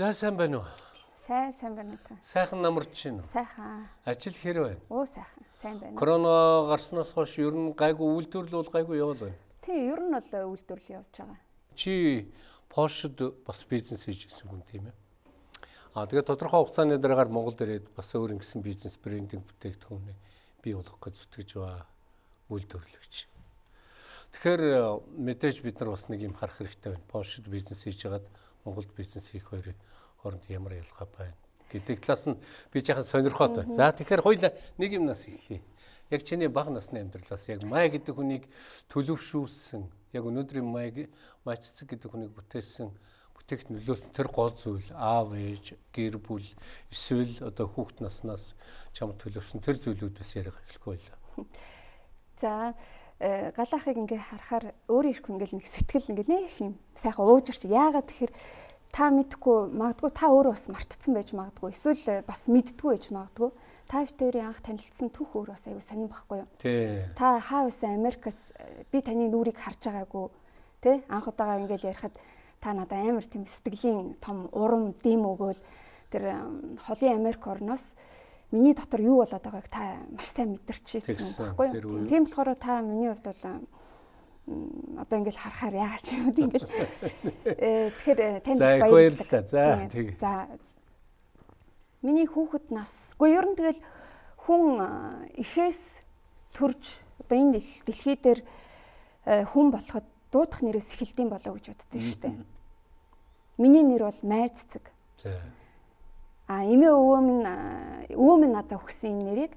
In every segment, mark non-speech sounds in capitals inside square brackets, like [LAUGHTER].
За сайн байна уу? Сайн сайн байна та. Сайхан намарч чинь уу? Сайхан. Ажил хэр байна? Оо сайхан. Сайн байна. Корона гарснаас хойш ер нь гайгүй үйлдвэрлэл бол гайгүй явал байна. Тий, ер нь бол үйлдвэрлэл явж байгаа. Чи Польшид бас бизнес хийж байсан хүн тийм ээ. Аа тэгээд тодорхой хугацааны дараагаар Монгол ирээд бас өөр ингэсэн бизнес брендинг бүтээгдэхүүнээ бий болгох гэж зүтгэж байгаа үйлдвэрлэгч. Тэгэхээр мэдээж бид нар бас нэг юм харах хэрэгтэй байна. Польшид бизнес хийж хагаад Монголд бизнес хийх хоёрын хооронд ямар ялгаа байна гэдэг талаас нь би жаахан сонирхоод байна. За тэгэхээр хоёул нэг юмнаас эхлэе. Яг чиний бага насны амьдралаас яг май гэдэг хүнийг төлөвшүүлсэн, яг өнөөдрийн майг майццэг гэдэг хүнийг бүтээсэн бүтээгт нөлөөсөн тэр гол зүйл аав ээж гэр бүл эсвэл одоо хүүхэд наснаас чам төлөвсөн тэр зүйлүүдээс ярих эхлэхгүй байлаа. За галаахыг ингээ харахаар өөр ирэх ингээл нэг сэтгэл ингээ нэг юм сайхан уужирч яагаад тэгэхээр та мэдхгүй магадгүй та өөрөө бас мартцсан байж магадгүй. Эсвэл э, бас мэддгүй байж магадгүй. Та хоёрын анх танилцсан түүх өөр бас аюу сонирн байхгүй юу? Та хаа байсан Америкас э, би таны нүрийг харж байгаагүй тий? Анх удаага ингээл ярихад та надад амар тийм сэтгэлийн том урам дэм өгөөл. Тэр холын Америк орноос миний дотор юу болоод байгааг та маш сайн мэдэрчээсэн байхгүй юу тийм болохоор та миний хувьд бол одоо ингээл харахаар яагаад ч юм ингээл [LAUGHS] э, тэгэхээр э, танд баярлалаа. За тэгээ. За миний хүүхэд нас. Гэхдээ ер нь тэгэл хүн ихээс төрж одоо энэ дэлхий дээр э, хүн болоход дуудах нэрээс эхэлдэм болоо гэж боддөө шүү дээ. Миний нэр бол Майц цэг. За. А эмээ өвөө минь өвөө минь надад өгсөн энэ нэрийг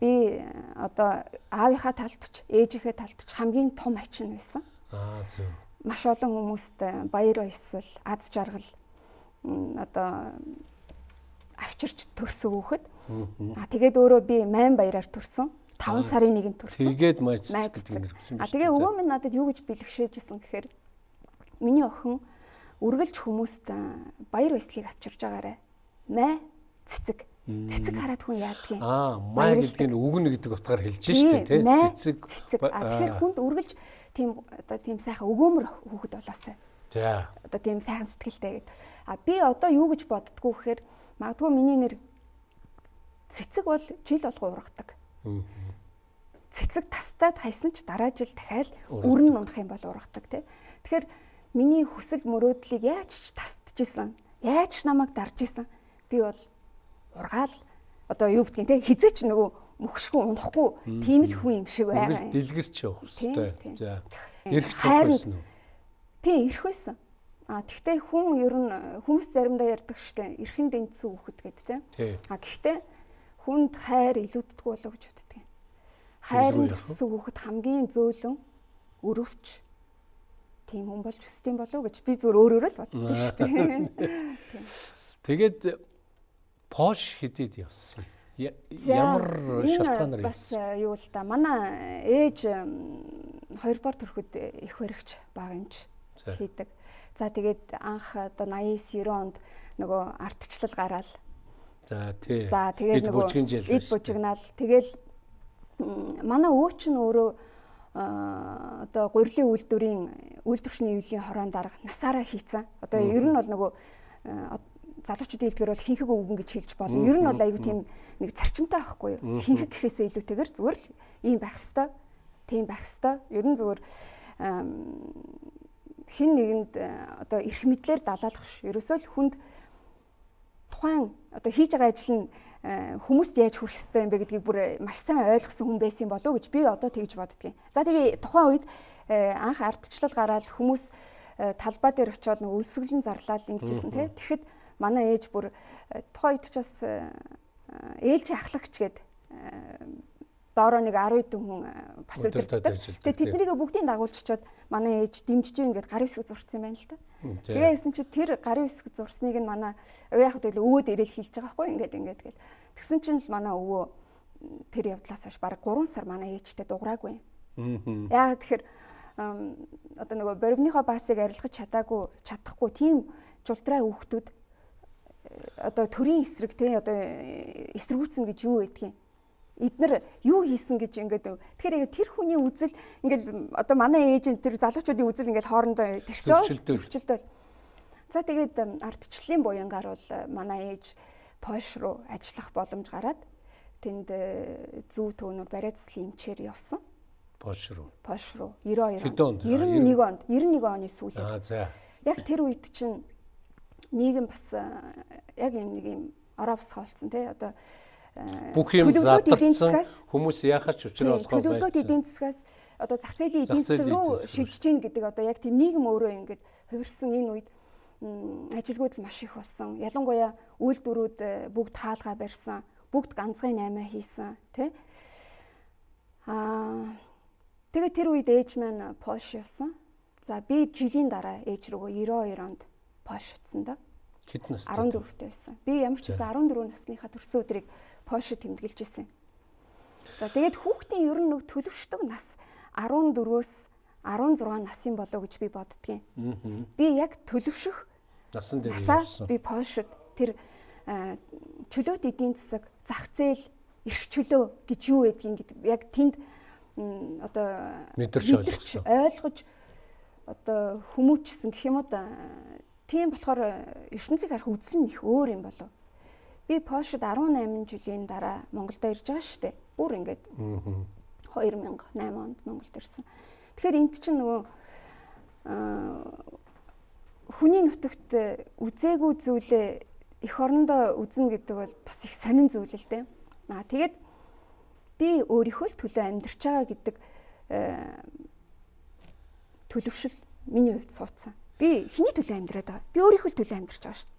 Би одоо аавынхаа талд ч ээжийнхээ талд ч хамгийн том ачин байсан. Аа зөв. Маш олон хүмүүст баяр баясгал, аз жаргал одоо авчирч төрсөн хүүхэд. Аа тэгээд өөрөө би 8 баяраар төрсөн. 5 сарын нэгэнд төрсөн. Тэгээд майц гэдэг нэр өгсөн. Аа тэгээ өвөө минь надад юу гэж бэлгшээжсэн гэхээр миний охин үргэлж хүмүүст баяр баясгалыг авчирж байгаарэ. Мэ цэцэг цэцэг хараад хүн юм. Аа, май гэдэг нь үгнэ гэдэг утгаар хэлж штэ тий. Цэцэг. Цэцэг. А тэгэхээр хүнд үргэлж тийм одоо тийм сайхан өгөөмөр хүүхэд болоосай. За. Одоо тийм сайхан сэтгэлтэй гэд. А би одоо юу гэж боддгоо гэхээр магадгүй миний нэр цэцэг бол жил болго ургадаг. Цэцэг тастаад хайсан ч дараа жил дахиад өрн унах юм бол ургадаг тий. Тэгэхээр миний хүсэл мөрөөдлийг яаж ч тасдчихсан. Яаж ч намайг дарж исэн. Би бол ургаал одоо юу гэдгийг те хизээч нөгөө мөхшгүй унахгүй тийм л хүн юм шиг байгаа. Дэлгэрч явах хэвээр. За. Ирэх байсан уу? Тийм ирэх байсан. А тэгвэл хүн ер нь хүмүүс заримдаа ярьдаг штэ эрхэн дэнцсэн хүүхэд гэд те. А гэхдээ хүнд хайр илүүддэггүй болоо гэж боддөг. Хайрын төссөн хүүхэд хамгийн зөөлөн өрөвч тийм хүн болж өсдөм болов гэж би зүгээр өөрөөрөө л боддоо [LAUGHS] штэ. Тэгээд Пош хэдийд явсан. Ямар шалтгаанаар бас э, юу л да манай ээж 2 дугаар төрөхөд их баригч баг юмч хийдэг. За тэгээд анх одоо 89 90 онд нөгөө ардчлал гараал. За тий. За тэгээд нөгөө эд бужигнаал тэгэл манай өвч нь өөрөө одоо гурилын үйлдвэрийн үйлдвэрчний ивлийн хорон дарга насаараа хийцэн. Одоо ер нь бол нөгөө залуучуудын хэлдгэр бол хинхэг өвгөн гэж хэлж болно. Ер нь бол аюу тийм нэг зарчимтай байхгүй юу? Хинхэг гэхээсээ илүүтэйгэр зүгээр л ийм байх хэвээр, тийм байх хэвээр. Ер нь зүгээр хин нэгэнд э, одоо эрх мэдлэр далаалах ш. Ерөөсөө л хүнд тухайн одоо хийж байгаа ажил нь э, хүмүүст яаж хүрэх ёстой юм бэ гэдгийг бүр маш сайн ойлгосон хүн байсан болов уу гэж би одоо тэгж боддгийн. За тэгээ тухайн үед э, анх ардчлал гараад хүмүүс талбай дээр очиод нэг өлсгөлн зарлал ингэжсэн тий. Тэгэхэд манай ээж бүр э, тухайд ч бас э, ээлж ахлагч гээд э, доороо нэг 10 хэдэн хүн бас өдөртдөг. Тэгээ тэднийг бүгдийг дагуулчихад манай ээж дэмжиж гин гэд гарын хэсэг зурцсан байна л та. Тэгээ гэсэн чи тэр гарын хэсэг зурсныг нь манай яг тэгэл өвөөд ирээл хэлж байгаа байхгүй ингээд ингээд гэл. Тэгсэн чинь л манай өвөө тэр явдлаас хойш баг 3 сар манай ээжтэй дуграагүй. Аа. Яг тэгэхээр одоо нөгөө боривныхоо баасыг арилгаж чадаагүй чадахгүй тийм жултраа хүүхдүүд одоо төрийн эсрэг те одоо эсэргүүцэн гэж юу гэдгийг. Эднэр юу хийсэн гэж ингээд тэгэхээр яг тэр хүний үзэл ингээд одоо манай ээж тэр залуучуудын үзэл ингээд хоорондоо тэрсөө төрчлөлтөө За тэгээд ардчлалын буянгаар бол манай ээж Польш руу ажиллах боломж гараад тэнд зүү төвнөр бариа цэцлийн эмчээр явсан. Польш руу. Польш руу. 92 Хэдэн онд? 91 онд. 91 оны за. Яг тэр үед чинь нийгэм бас яг юм нэг юм ороо босгоолцсон тий одоо бүх юм задарсан хүмүүс яхаж учруулах байсан. Төлөвлөгөөт эдийн засгаас одоо зах зээлийн эдийн засаг руу шилжиж гин гэдэг одоо яг тийм нийгэм өөрөө ингэж хувирсан энэ үед ажилгүйд маш их болсон. Ялангуяа үйлдвэрүүд бүгд хаалгаа барьсан, бүгд ганцхан 8 хийсэн тий. Аа Тэгээ тэр үед ээж маань Польш явсан. За би жилийн дараа ээж рүүгөө 92 онд Польш утсан да. Хэдэн настай? 14-тэй байсан. Би ямар ч гэсэн 14 насныхаа төрсөн өдрийг Польшид тэмдэглэж исэн. За тэгээд хүүхдийн ер нь нэг төлөвшдөг нас 14-өөс 16 насын болов гэж би боддгийн. Би яг төлөвшөх насан дээр явсан. Би Польшид тэр чөлөөт эдийн засаг, зах зээл, эрх чөлөө гэж юу гэдгийг яг тэнд одоо мэдэрч. Ойлгож одоо хүмүүжсэн гэх юм уу да. Тийм болохоор ертөнцийг харах үзэл нь их өөр юм болов. Би Польшид 18 жилийн дараа Монголд ирж байгаа шүү дээ. Бүр ингээд 2008 онд Монголд ирсэн. Тэгэхээр энд чинь нөгөө хүний нутагт үзээгүй зүйлээ эх орондоо үзнэ гэдэг бол бас их сонин зүйл л дээ. Аа тэгээд би өөрийнхөө л төлөө амьдарч байгаа гэдэг э, төлөвшил миний хувьд суудсан. Би хэний төлөө амьдраад байгаа? Би өөрийнхөө төлөө амьдарч байгаа шүү.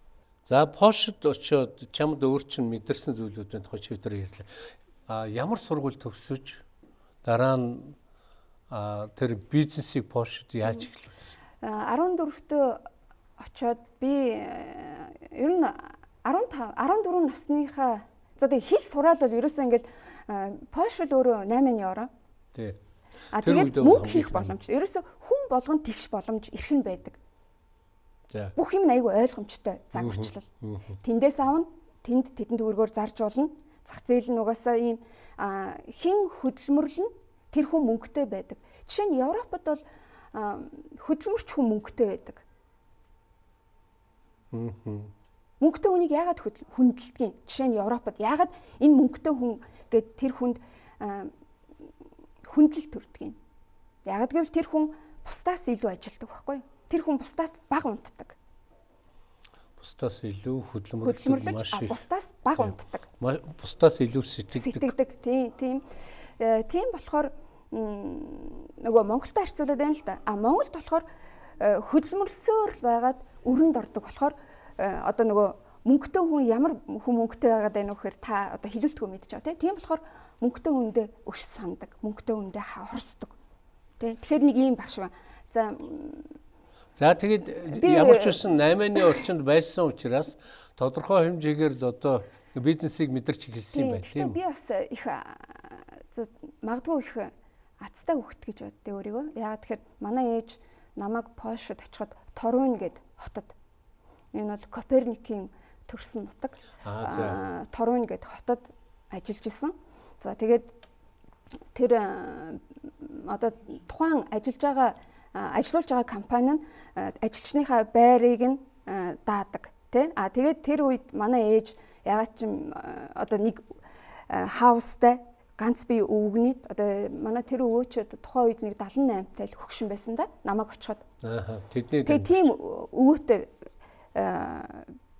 За Польшид очиод чамд өөр чинь мэдэрсэн зүйлүүдийн тухай чивтер ярьлаа. А ямар сургууль төгсөж дараа нь тэр бизнесийг Польшид яаж эхлүүлсэн? 14-т очиод би э, ер нь 15 14 насныхаа за тэгээ хэл сураал бол ерөөсөө ингээл Польш л өөрөө 8 евро. Тий. А тэгээд мөнгө хийх боломж. Ерөөсө хүн болгонд тэгш боломж эрхэн байдаг. Бүх юм айгүй ойлгомжтой заг орчлол. Тэндээс авна, тэнд тэдэнд төгрөгөөр зарж болно. Зах зээл нь угаасаа ийм хин хөдөлмөрлөн тэр хүн мөнгөтэй байдаг. Жишээ нь Европод бол хөдөлмөрч хүн мөнгөтэй байдаг. Мөнгөтэй хүнийг яагаад хүндэлдэг юм? Жишээ нь Европод яагаад энэ мөнгөтэй хүн гэд тэр хүнд хүндлэл төрдөг юм? Яагаад гэвэл тэр хүн бусдаас илүү ажилтдаг байхгүй юу? Тэр хүн бусдаас бага унтдаг. Бусдаас илүү хөдөлмөрлөж маш их бусдаас бага унтдаг. Бусдаас илүү сэтгэдэг. Сэтгэдэг. Тийм, тийм. Э, тийм болохоор нөгөө Монголтой харьцуулаад байна л да. А Монголд болохоор э, хөдөлмөрлсөөр байгаад өрөнд ордог болохоор Э, одоо нөгөө мөнгөтэй хүн ямар хүн мөнгөтэй байгаад байна вэ гэхээр та одоо хилүүлтгөө мэдж байгаа тийм болохоор мөнгөтэй хүндээ өш сандаг мөнгөтэй хүндээ хорсдог тийм тэгэхээр нэг ийм багш байна за За тэгээд ямар ч үсэн 8-ны орчинд байсан учраас тодорхой хэмжээгээр л одоо бизнесийг мэдэрч эхэлсэн юм байна тийм. Би бас их магадгүй их азтай хөвгт гэж боддөө өөрийгөө. Яагаад тэгэхээр манай ээж намайг Польшид очиход Торун гэд хотод Энэ бол Коперникийн төрсөн нутаг. Торун гэдэг хотод ажиллаж исэн. За тэгээд тэр одоо тухайн ажиллаж байгаа ажилуулж байгаа компани нь ажилчныхаа байрыг нь даадаг тий. А тэгээд тэр үед манай ээж ягаад ч одоо нэг хаустай ганц би өвгнийд одоо манай тэр өвөө ч тухайн үед нэг 78 тай л хөгшин байсан да намайг очиход. Аа тэдний Тэгээ тийм өвөөтэй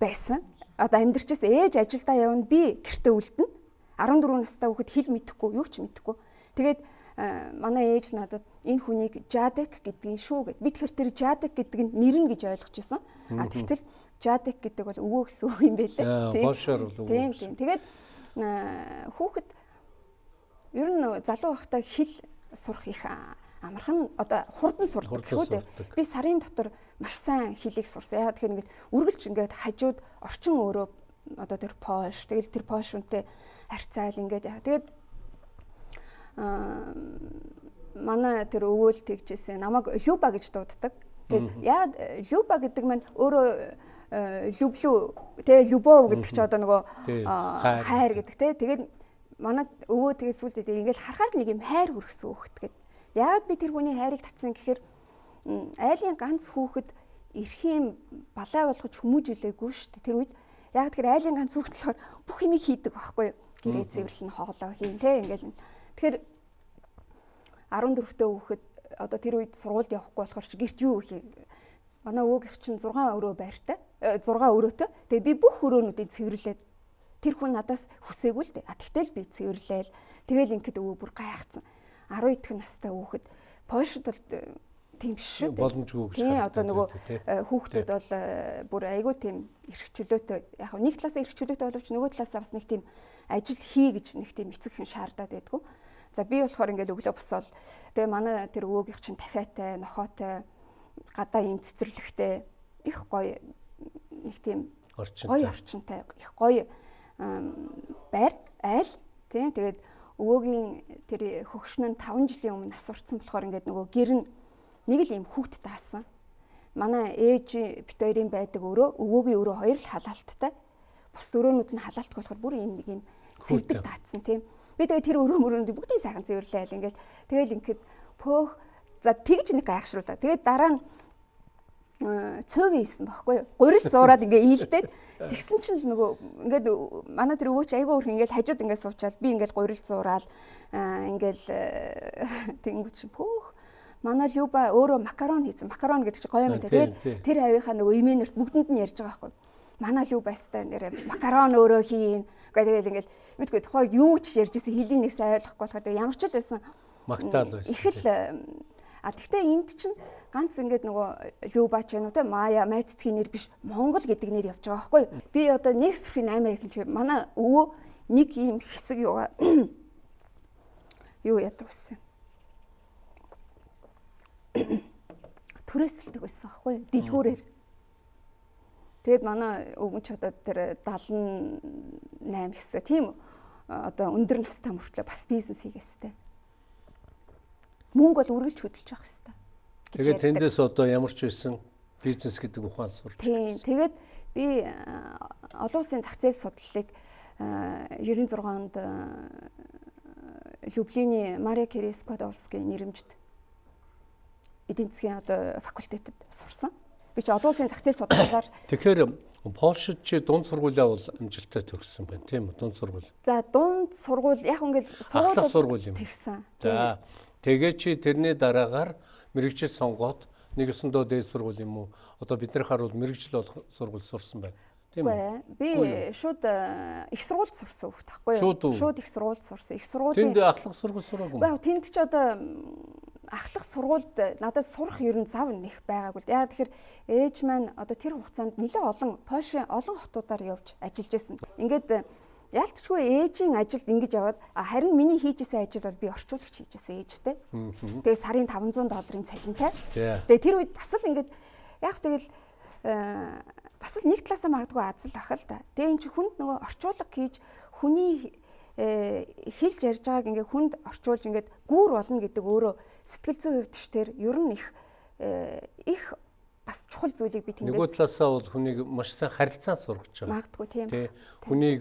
байсан. Одоо амьдрчээс ээж ажилдаа явна би гэртээ үлдэнэ. 14 настай хүүхэд хэл мэдэхгүй юу ч мэдэхгүй. Тэгээд манай ээж надад энэ хүнийг Жадек гэдгийг шүү гэд. Би тэгэхээр тэр Жадек гэдэг нь нэр нь гэж ойлгож исэн. А тэгтэл Жадек гэдэг бол өвөө гэсэн үг юм байлээ. Тийм. Болшоор бол өвөө. Тийм тийм. Тэгээд хүүхэд ер нь залуу байхдаа хэл сурах их амархан одоо хурдан сурдаг гэхүү дээ. Би сарын дотор маш сайн хэлийг сурсан. Яагаад тэгэхээр ингээд үргэлж ингээд хажууд орчин өөрөө одоо тэр Польш тэгэл тэр Польш үнтэй харьцаал ингээд яа. Тэгээд манай тэр өвөөл тэгжсэн. Намайг Люба гэж дууддаг. Тэгээд яагаад Люба гэдэг маань өөрөө люблю тэ любов гэдэг чи одоо нөгөө хайр гэдэг тэ тэгээд манай өвөө тэгээд сүлдээ ингээд харахаар нэг юм хайр хүргэсэн хөөхт гэдэг Яагаад би тэр хүний хайрыг татсан гэхээр айлын ганц хүүхэд эрхийн балай болгож хүмүүжүүлээгүй шүү дээ. Тэр үед яг тэр айлын ганц хүүхд болохоор бүх юмыг хийдэг байхгүй юу? Гэрээ цэвэрлэн хоолоо хийн те ингээл. Тэгэхээр 14 дэх хүүхэд одоо тэр үед сургуульд явахгүй болохоор чи гэрч юу их манай өвөөгийнх чинь 6 өрөө байртай 6 өрөөтэй. Тэгээ би бүх өрөөнүүдийг цэвэрлээд тэр хүн надаас хүсээгүй л дээ. А тэгтэл би цэвэрлээл. Тэгэл ингээд өвөө бүр гайхацсан. 10 идэх настай хүүхэд Польшид бол э, тийм шүү дээ. Боломжгүй гэж. Тийм одоо нөгөө э, хүүхдүүд бол э, бүр айгүй тийм эрхчлөөтэй. Яг нэг талаасаа эрхчлөөтэй боловч нөгөө талаасаа бас нэг тийм ажил хий гэж нэг тийм эцэг хүн шаардаад байдгүй. За би болохоор ингээд өглөө босоод тэгээ манай тэр өвөөгийнх чинь дахиатай, нохоотой, гадаа юм цэцэрлэгтэй их гоё нэг тийм гоё орчинтай их гоё байр айл тийм тэгээд өвөөгийн тэр хөгшин нь 5 жилийн өмнө асуурсан болохоор ингээд нөгөө гэр нь нэг л юм хүүхд таасан. Манай ээж бит хоёрын байдаг өрөө өвөөгийн өрөө хоёр л халаалттай. Бус өрөөнүүд нь халаалтгүй болохоор бүр юм нэг юм цэвдэг таацсан тийм. Би тэгээ тэр өрөө мөрөнд бүгдийг сайхан цэвэрлээл ингээл тэгэл ингээд пөөх за тэгж нэг гайхшруулаа. Тэгээд дараа нь цөөвэн хийсэн байхгүй юу? Гурил зуураад ингээ ийлдээд [LAUGHS] тэгсэн чинь нөгөө ингээд манай тэр өвөөч айгүй өөр ингээл хажууд ингээ суучаал би ингээл гурил зуураад ингээл тэгэнгүүт чи пөөх манай Люба өөрөө макарон хийсэн. Макарон гэдэг чинь гоё юм даа. Тэгэл тэр авийнхаа нөгөө имэнерт бүгдэнд нь ярьж байгаа байхгүй юу? Манай Любастай нэрээ макарон өөрөө хийн. Гэхдээ тэгэл ингээл мэдгүй тухай юу ч ярьж исэн хэлийг нэгсэн ойлгохгүй болохоор ямар ч л байсан. Магтаал байсан. Их л а тэгтээ энд чинь ганц ингээд нөгөө Люба ч юм уу те Мая Майтцгийн нэр биш Монгол гэдэг нэр явж байгаа байхгүй би одоо нэг сүрхийн 8 их чинь манай өвөө нэг ийм хэсэг юугаа юу [COUGHS] яадаг байсан? [COUGHS] Түрээсэлдэг байсан байхгүй дэлгүүрээр Тэгэд манай өвгөнч одоо тэр 78 хэсэг тийм одоо өндөр настай мөртлөө бас бизнес хийгээстэй. Мөнгө бол үргэлж хөдөлж явах хэвээр. Тэгээд тэндээс одоо ямар ч байсан бизнес гэдэг ухаан сурч. Тийм. Тэгээд би олон улсын зах зээл судлалыг 96 онд Люблиний Мария Керескодовскийн нэрэмжит эдийн засгийн одоо факультетэд сурсан. Би ч олон улсын зах зээл судалгаагаар [COUGHS] Тэгэхээр Польшид чи дунд сургуулиа бол амжилттай төгссөн байна тийм үү? Дунд сургууль. За дунд сургууль яг ингээд сургууль. Тэгсэн. За тэгээ чи тэрний дараагаар мэрэгжил сонгоод нэгэсэндөө дээд сургууль юм уу? Одоо бид нар харуул мэрэгжил болох сургууль сурсан байна. Тийм үү? Би шууд э, их сургуульд сурсан хөхт тахгүй юу? Шууд их сургуульд сурсан. Их сургуулийн Тэнд ахлах сургууль сураагүй. Баа тэнд ч одоо ахлах сургуульд надад сурах ер нь зав нэх байгаагүй. Яагаад тэгэхээр ээж маань одоо тэр хугацаанд нэлээд олон Польшийн олон хотуудаар явж ажиллаж байсан. Ингээд э, ялцчгүй ээжийн ажилд ингэж яваад харин миний хийжсэн ажил бол би орчуулагч хийжсэн ээжтэй. Тэгээ сарын 500 долларын цалинтай. Тэгээ тэр үед бас л ингээд яг тэгэл э, бас л нэг талаасаа магадгүй азал ах л да. Тэгээ эн чи хүнд нөгөө орчуулга хийж хүний хэлж ярьж байгааг ингээ хүнд орчуулж ингээд гүүр болно гэдэг өөрөө сэтгэл зүйн хувьд ч тэр ер нь их э, их бас чухал зүйлийг би тэндээс нөгөө талаасаа бол хүнийг маш сайн харилцаа сургаж байгаа. Магадгүй тийм. Тэ хүнийг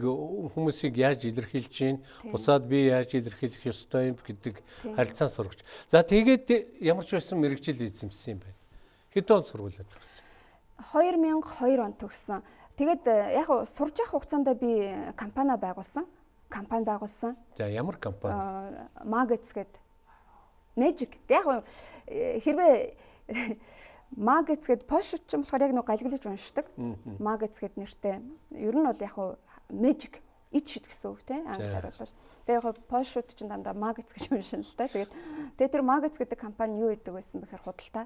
хүмүүсийг яаж илэрхийлж гин буцаад би яаж илэрхийлэх ёстой юм гэдэг харилцаа сургаж. За тэгээд ямар ч байсан мэрэгжил эзэмсэн юм байна. Хэдэн он сургуулиуд төгссөн? 2002 он төгссөн. Тэгээд э, яг сурж явах хугацаанд би компани байгуулсан компани байгуулсан. За ямар компани? Magets гэдэг. Magic. Яг хэрвээ [LAUGHS] Magets гэдэг Porsche ч юм болохоор яг нэг галглаж уншдаг. Magets гэдэг нэртэй. Ер нь бол яг Magic ич гэсэн үг тийм англиар бол. Тэгээ яг Porsche ч дандаа Magets гэж уншина л та. Тэгээд тэгээ тэр Magets гэдэг компани юу гэдэг байсан бэхээр худалдаа.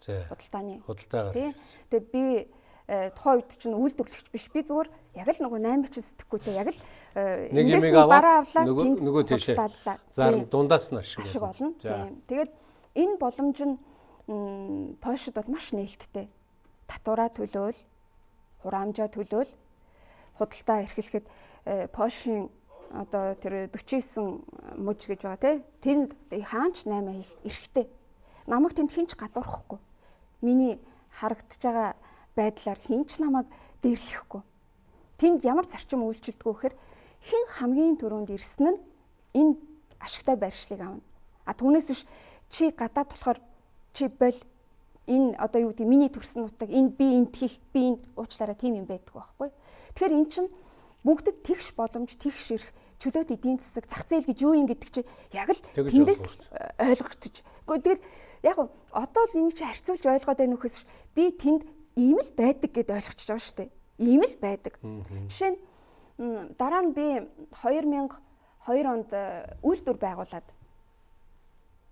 За. Худалдааны. Худалдаагаар. Тийм. Тэгээ би Э, тухайн үед чинь үйлдвэрлэгч биш. Би зүгээр яг л нөгөө 8 ч сэтгэхгүй те. Яг л э, эндээс бараа авлаа тэнд нөгөө тийшээ зар дундаас нь ашиг болно. тийм тэгээд энэ боломж нь Польшид бол маш нээлттэй. Татвараа төлөөл хураамжаа төлөөл худалдаа эрхлэхэд э, Польшийн одоо тэр 49 мужи гэж байгаа те. Тэнд хаанч 8 хийх эрхтэй намайг тэнд хинч гадуурхахгүй. Миний харагдаж байгаа байдлаар хинч намайг дээрлэхгүй. Тэнд ямар зарчим үйлчилдэг вэ гэхээр хэн хамгийн түрүүнд ирсэн нь энэ ашигтай байршлыг авна. А түүнээс биш чи гадаад болохоор чи бол Энэ одоо юу гэдэг миний төрсөн нутаг энэ би энд хийх би энд уучлаараа тийм юм байдаг байхгүй. Тэгэхээр эн чинь бүгдэд тэгш боломж тэгш ирэх чөлөөт эдийн засаг зах зээл гэж юу юм гэдэг чи яг л тэндээс ойлгогдож. Гэхдээ тэгэл яг одоо л энийг чи харьцуулж ойлгоод байна нөхөс би тэнд ийм л байдаг гэд ойлгочихж байгаа шүү дээ. Ийм л байдаг. Жишээ нь дараа нь би 2002 онд э, үйлдвэр байгуулад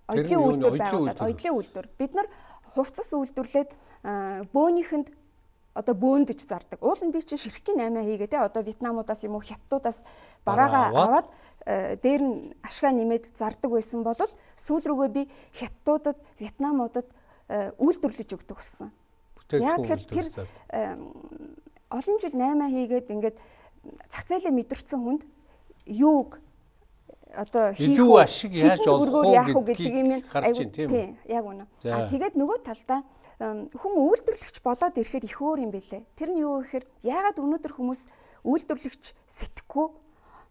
оёдлын үйлдвэр байгуулад оёдлын үйлдвэр бид нар хувцас үйлдвэрлээд э, бөөнийхэнд одоо бөөндөж зардаг. Уул нь би чинь ширхгийн 8 хийгээ те одоо Вьетнамудаас юм уу Хятадудаас бараагаа аваад э, дээр нь ашгаа нэмээд зардаг байсан бол сүүл рүүгээ би Хятадудад Вьетнамудад э, үйлдвэрлэж өгдөг болсон. Яг тэгэхээр тэр олон жил 8 хийгээд ингээд зах зээлээ мэдэрсэн хүнд юуг одоо хийх илүү ашиг яаж олох уу гэдэг юм айгуу тийм яг үнэ. А тэгээд нөгөө талдаа хүн үйлдвэрлэгч болоод ирэхэд их өөр юм бэлээ. Тэр нь юу гэхээр яагаад өнөөдөр хүмүүс үйлдвэрлэгч сэтгэхгүй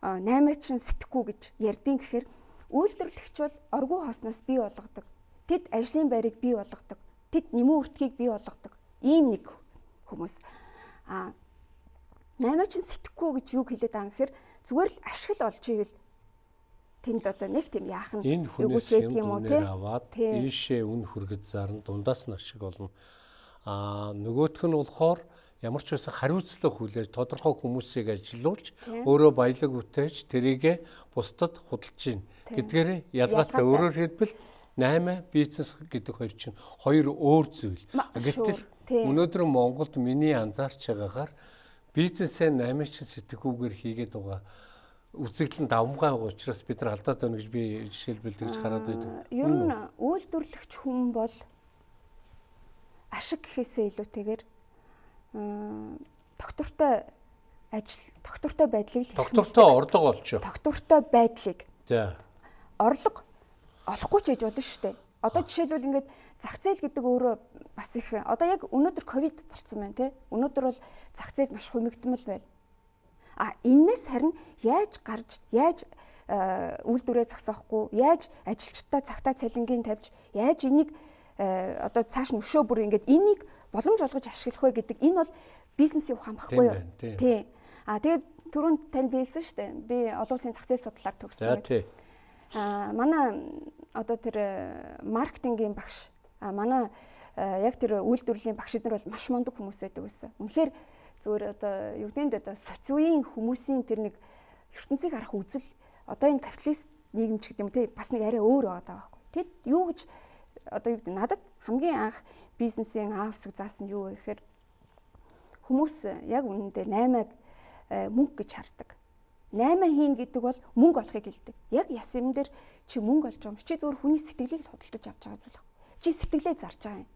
8 чин сэтгэхгүй гэж ярьдیں гэхээр үйлдвэрлэгч бол оргуу хоосноос бий болгодог. Тэд ажлын байрыг бий болгодог. Тэд нэмүү үртгийг бий болгодог. Ийм нэг хүмүүс. А 8 чин сэтгэхгүй гэж юу хэлээд байгаа юм гэхээр зүгээр л ашиг л олж ивэл тэнд одоо нэг тийм яахан энэ хүнээс юм уу тийм ийшээ үн хүргэж зарна дундаас нь ашиг болно. Аа нөгөөх нь болохоор ямар ч байсан хариуцлага хүлээж тодорхой хүмүүсийг ажилуулж өөрөө баялаг үтээж тэрийгэ бусдад худалдаж гин гэдгээр ялгаатай өөрөөр хэлбэл 8 бизнес гэдэг хоёр чинь хоёр өөр зүйл. Гэтэл өнөөдөр Монголд миний анзаарч байгаагаар бизнесээ 8 чинь сэтгэхүүгээр хийгээд байгаа үзэгдэл нь давмгай байгаа учраас бид нар алдаад байна гэж би жишээлбэл тэгж хараад байдаг. Ер нь үйлдвэрлэгч хүн бол ашиг гэхээсээ илүүтэйгээр доктортой ажил доктортой байдлыг доктортой орлого олж. Доктортой байдлыг. За. Орлого олохгүй ч хийж болно шүү дээ. Одоо жишээлбэл ингээд зах зээл гэдэг өөрөө бас их одоо яг өнөөдөр ковид болцсон байна тий. Өнөөдөр бол зах зээл маш хумигдмал байна. А энэс харин яаж гарч яаж үйлдвэрээ зогсоохгүй яаж ажилчдаа цагтаа цалингийн тавьж яаж энийг одоо цааш нь өшөө бүр ингээд энийг боломж олгож ашиглах вэ гэдэг энэ бол бизнесийн ухаан баггүй юу? тий. А тэгээ түрүүнд танд биелсэн шүү дээ. Би олон улсын зах зээл судлаар төгссөн. А манай одоо тэр маркетингийн багш а манай яг тэр үйлдвэрлэлийн багш нар бол маш мундаг хүмүүс байдаг байсан үнэхээр зүгээр одоо юу гэдэг нь соц үеийн хүмүүсийн тэр нэг ертөнцийг харах үзэл одоо энэ капиталист нийгэм ч гэдэг юм те бас нэг арай өөр байгаа байхгүй. Тэд юу гэж одоо юу гэдэг надад хамгийн анх бизнесийн аав хэсэг заасан юу вэ гэхээр хүмүүс яг үнэндээ 8-аг э, мөнгө гэж хардаг. 8 хийн гэдэг бол мөнгө олохыг хэлдэг. Яг яс юм дээр чи мөнгө олж байгаа юм. Чи зөвхөн хүний сэтгэлийг л худалдаж авч байгаа зүйл. Чи сэтгэлээ зарж байгаа юм.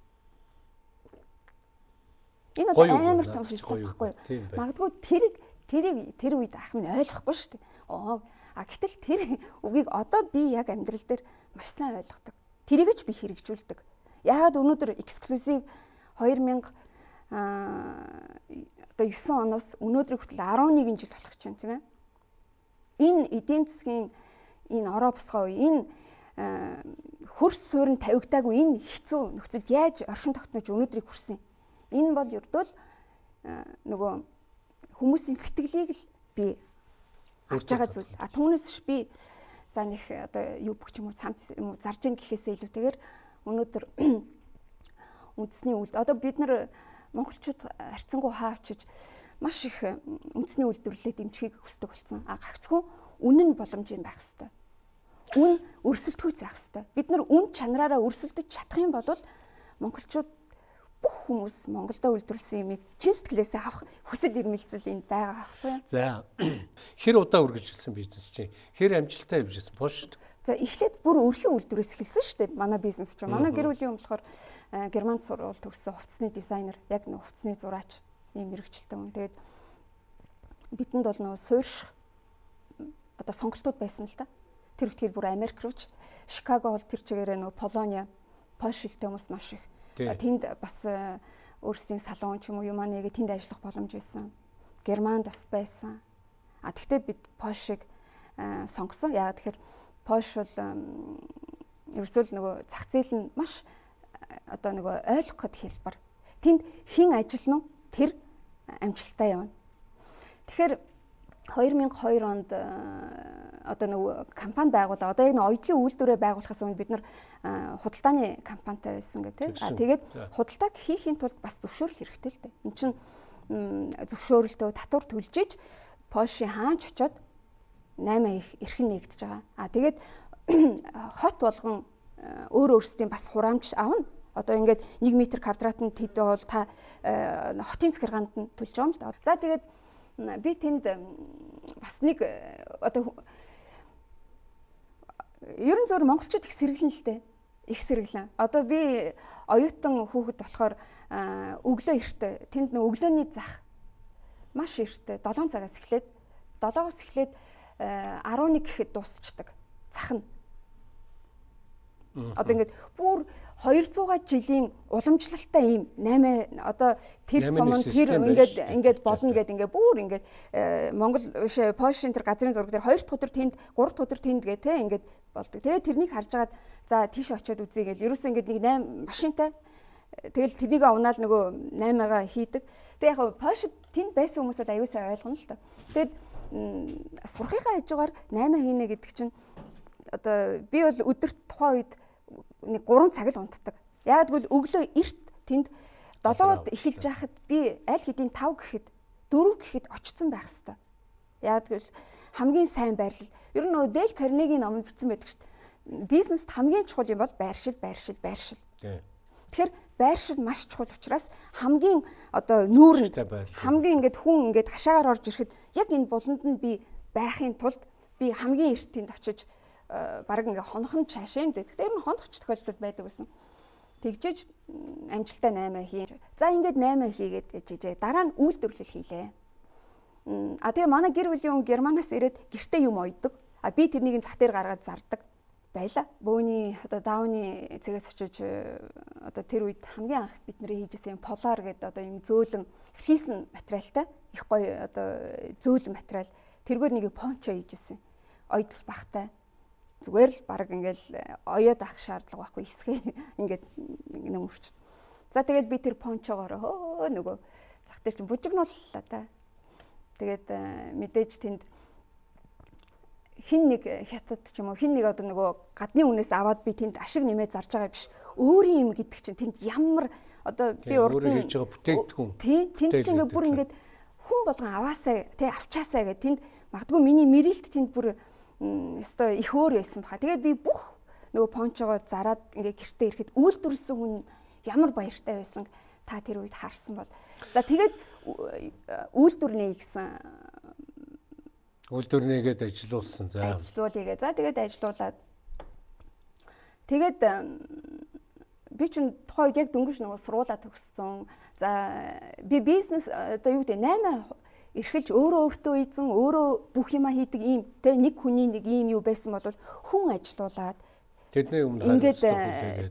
Энэ бол амар том философи байхгүй юу? Магадгүй тэрийг тэрийг тэр үед ах минь ойлгохгүй шүү дээ. Оо а гэтэл тэр үгийг одоо би яг амьдрал дээр маш сайн ойлгодог. Тэрийг ч би хэрэгжүүлдэг. Яагаад өнөөдөр эксклюзив 2000 а одоо 9 оноос өнөөдөр хүртэл 11 жил болох чинь тийм ээ. Энэ эдийн засгийн энэ ороо босгоо энэ хөрс суурин тавигдаагүй энэ хэцүү нөхцөлд яаж оршин тогтнож өнөөдрийг хүрсэн Энэ бол ердөө л нөгөө хүмүүсийн сэтгэлийг л би авч байгаа зүйл. А түүнээс би за нэг одоо юу бүх юм уу цамц юм уу зарж ин гэхээсээ илүүтэйгээр өнөөдөр [CLEARS THROAT] үндэсний үйл одоо бид нар монголчууд харьцангуй хаавчиж маш их үндэсний үйлдвэрлэлээ дэмжихийг хүсдэг болсон. А гагцхүү үнэн боломжийн байх хэвээр. Үн өрсөлдөхүйц байх хэвээр. Бид нар үн чанараараа өрсөлдөж чадах юм бол монголчууд бүх хүмүүс Монголдо үйлдвэрлэсэн юмыг чин сэтгэлээсээ авах хүсэл эрмэлзэл энд байгаа байхгүй юу? За. [CLEARS THROAT] Хэр удаа үргэлжилсэн бизнес чинь? Хэр амжилттай явжсэн пошт? За эхлээд бүр өрхийн үйлдвэрээс эхэлсэн шүү дээ. Манай бизнес чинь. Манай гэр бүлийн юм болохоор э, Германд сурвал төгссөн хувцсны дизайнер, яг нэг хувцсны зураач ийм мэрэгчлээ хүн. Тэгээд бидэнд бол нөгөө суурьш одоо сонголтууд байсан л да. Тэр үтгэл бүр Америк рууч, Шикаго бол тэр чигээрээ нөгөө Полония, Польш хэлтэй хүмүүс маш их Тэнд бас э, өөрсдийн салон ч юм уу юм аа нэгэ тэнд ажиллах боломж байсан. Германд бас байсан. А тэгтээ бид Польшиг э, сонгосон. Яагаад тэгэхээр Польш бол ерөөсөө л нөгөө зах зээл нь маш одоо нөгөө ойлгох гэд хэлбэр. Тэнд хэн ажиллана уу? Тэр амжилттай явна. Тэгэхээр 2002 онд одоо нэг компани байгуулаа. Одоо яг нэг оюутлын үйлдвэрээ байгуулахаас өмнө бид нар худалдааны компанитай байсан гэх тийм. Тэгээд худалдааг хийхин тулд бас зөвшөөрөл хэрэгтэй л дээ. Энд чинь зөвшөөрөлтөө татвар төлж иж Польшийн хаанч очоод 8 их эрхэн нэгдэж байгаа. А тэгээд [CLEARS THROAT] хот болгон өөр өөрсдийн бас хураамж авна. Одоо ингээд 1 м квадратанд тэд бол та хотын захиргаанд нь төлж байгаа юм л да. За тэгээд би тэнд бас нэг одоо ерөн зөөр монголчууд их сэргэлэн л дээ. Их сэргэлэн. Одоо би оюутан хүүхэд болохоор өглөө эртээ тэнд нэг өглөөний зах маш эртээ 7 цагаас эхлээд 7-оос эхлээд 11 гэхэд дуусчдаг. Зах нь. Одоо ингээд бүр 200 жилийн уламжлалтай ийм 8 одоо тэр суман тэр ингээд ингээд болно гэд ингээд бүр ингээд Монгол биш Польшийн тэр газрын зураг дээр 2 дахь өдөр тэнд 3 дахь өдөр тэнд гэ тэ ингээд болдог. Тэгээ тэрнийг харж агаад за тийш очиод үзье гэл ерөөсөө ингээд нэг 8 машинтай Тэгэл тэрнийг авнаал нөгөө 8-ага хийдэг. Тэг яг Польшид тэнд байсан хүмүүс бол аюу сайн ойлгоно л та. Тэгэд сурахынхаа хажуугаар 8 хийнэ гэдэг чинь одоо би бол өдөрт тухайн үед нэг 3 цаг л унтдаг. Яг гэвэл өглөө эрт тэнд 7-д эхэлж яхад би аль хэдийн 5 гэхэд 4 гэхэд очсон байх хэвээр. Яг гэвэл хамгийн сайн байрлал. Ер нь нөгөө Дэл Карнегийн номонд бичсэн байдаг шүү дээ. Бизнест хамгийн чухал юм бол байршил, байршил, байршил. Тэгэхээр байршил маш чухал учраас хамгийн одоо нүүрэнд хамгийн ингээд хүн ингээд хашаагаар орж ирэхэд яг энэ буланд нь би байхын тулд би хамгийн эрт тэнд очиж баг ингээ хонхон чаашаа юм дээ. Гэхдээ ер нь хонохч тохиолдол байдаг гэсэн. Тэгжиж амжилтаа 8 хий. За ингээд 8 хийгээд ээжээ. Дараа нь үйлдвэрлэл хийлээ. А тэгээ манай гэр бүлийн хүн Германаас ирээд гэртээ юм ойдог. А би тэрнийг зах дээр гаргаад зардаг байла. Бөөний одоо дауны цэгээс очиж одоо тэр үед хамгийн анх бид нэр хийжсэн полар гэдэг одоо юм зөөлөн флисн материалтай их гоё одоо зөөлөн материал тэргээр нэг пончо хийжсэн. Ойдл бахтай зүгээр л баг ингээл э, оёод авах шаардлага байхгүй эсхээ [LAUGHS] ингээд нэг өвч. За тэгэл би тэр пончогоор хөө нөгөө зах дээр чинь бужигнууллаа та. Тэгээд э, мэдээж тэнд хин нэг хятад ч юм уу хин нэг одоо нөгөө гадны үнээс аваад би тэнд ашиг нэмээд зарж байгаа биш. Өөрийн юм гэдэг чинь тэнд ямар одоо би урд нь хийж байгаа бүтээгдэхүүн. Тий, тэнд чинь ингээд бүр ингээд хүн болгон аваасаа тий авчаасаа гэх тэнд магадгүй миний мэрэлт тэнд бүр өстой их өөр байсан баха. Тэгээд би бүх нөгөө пончогоо зараад ингээ гэртээ ирэхэд үйлдвэрлэсэн хүн ямар баяртай байсан та тэр үед харсан бол. За тэгээд үйлдвэрнээ гэсэн үйлдвэрнийгээд ажилуулсан. За ажилуулъя. За тэгээд ажилуулад тэгээд би чинь тухайн үед яг дөнгөж нөгөө сургуулаа төгссөн. За би бизнес одоо юу гэдэг 8 эрхэлж өөрөө өөртөө эзэн өөрөө бүх юма хийдэг ийм те нэг хүний нэг ийм юу байсан бол хүн ажилуулад тэдний өмнө ингээд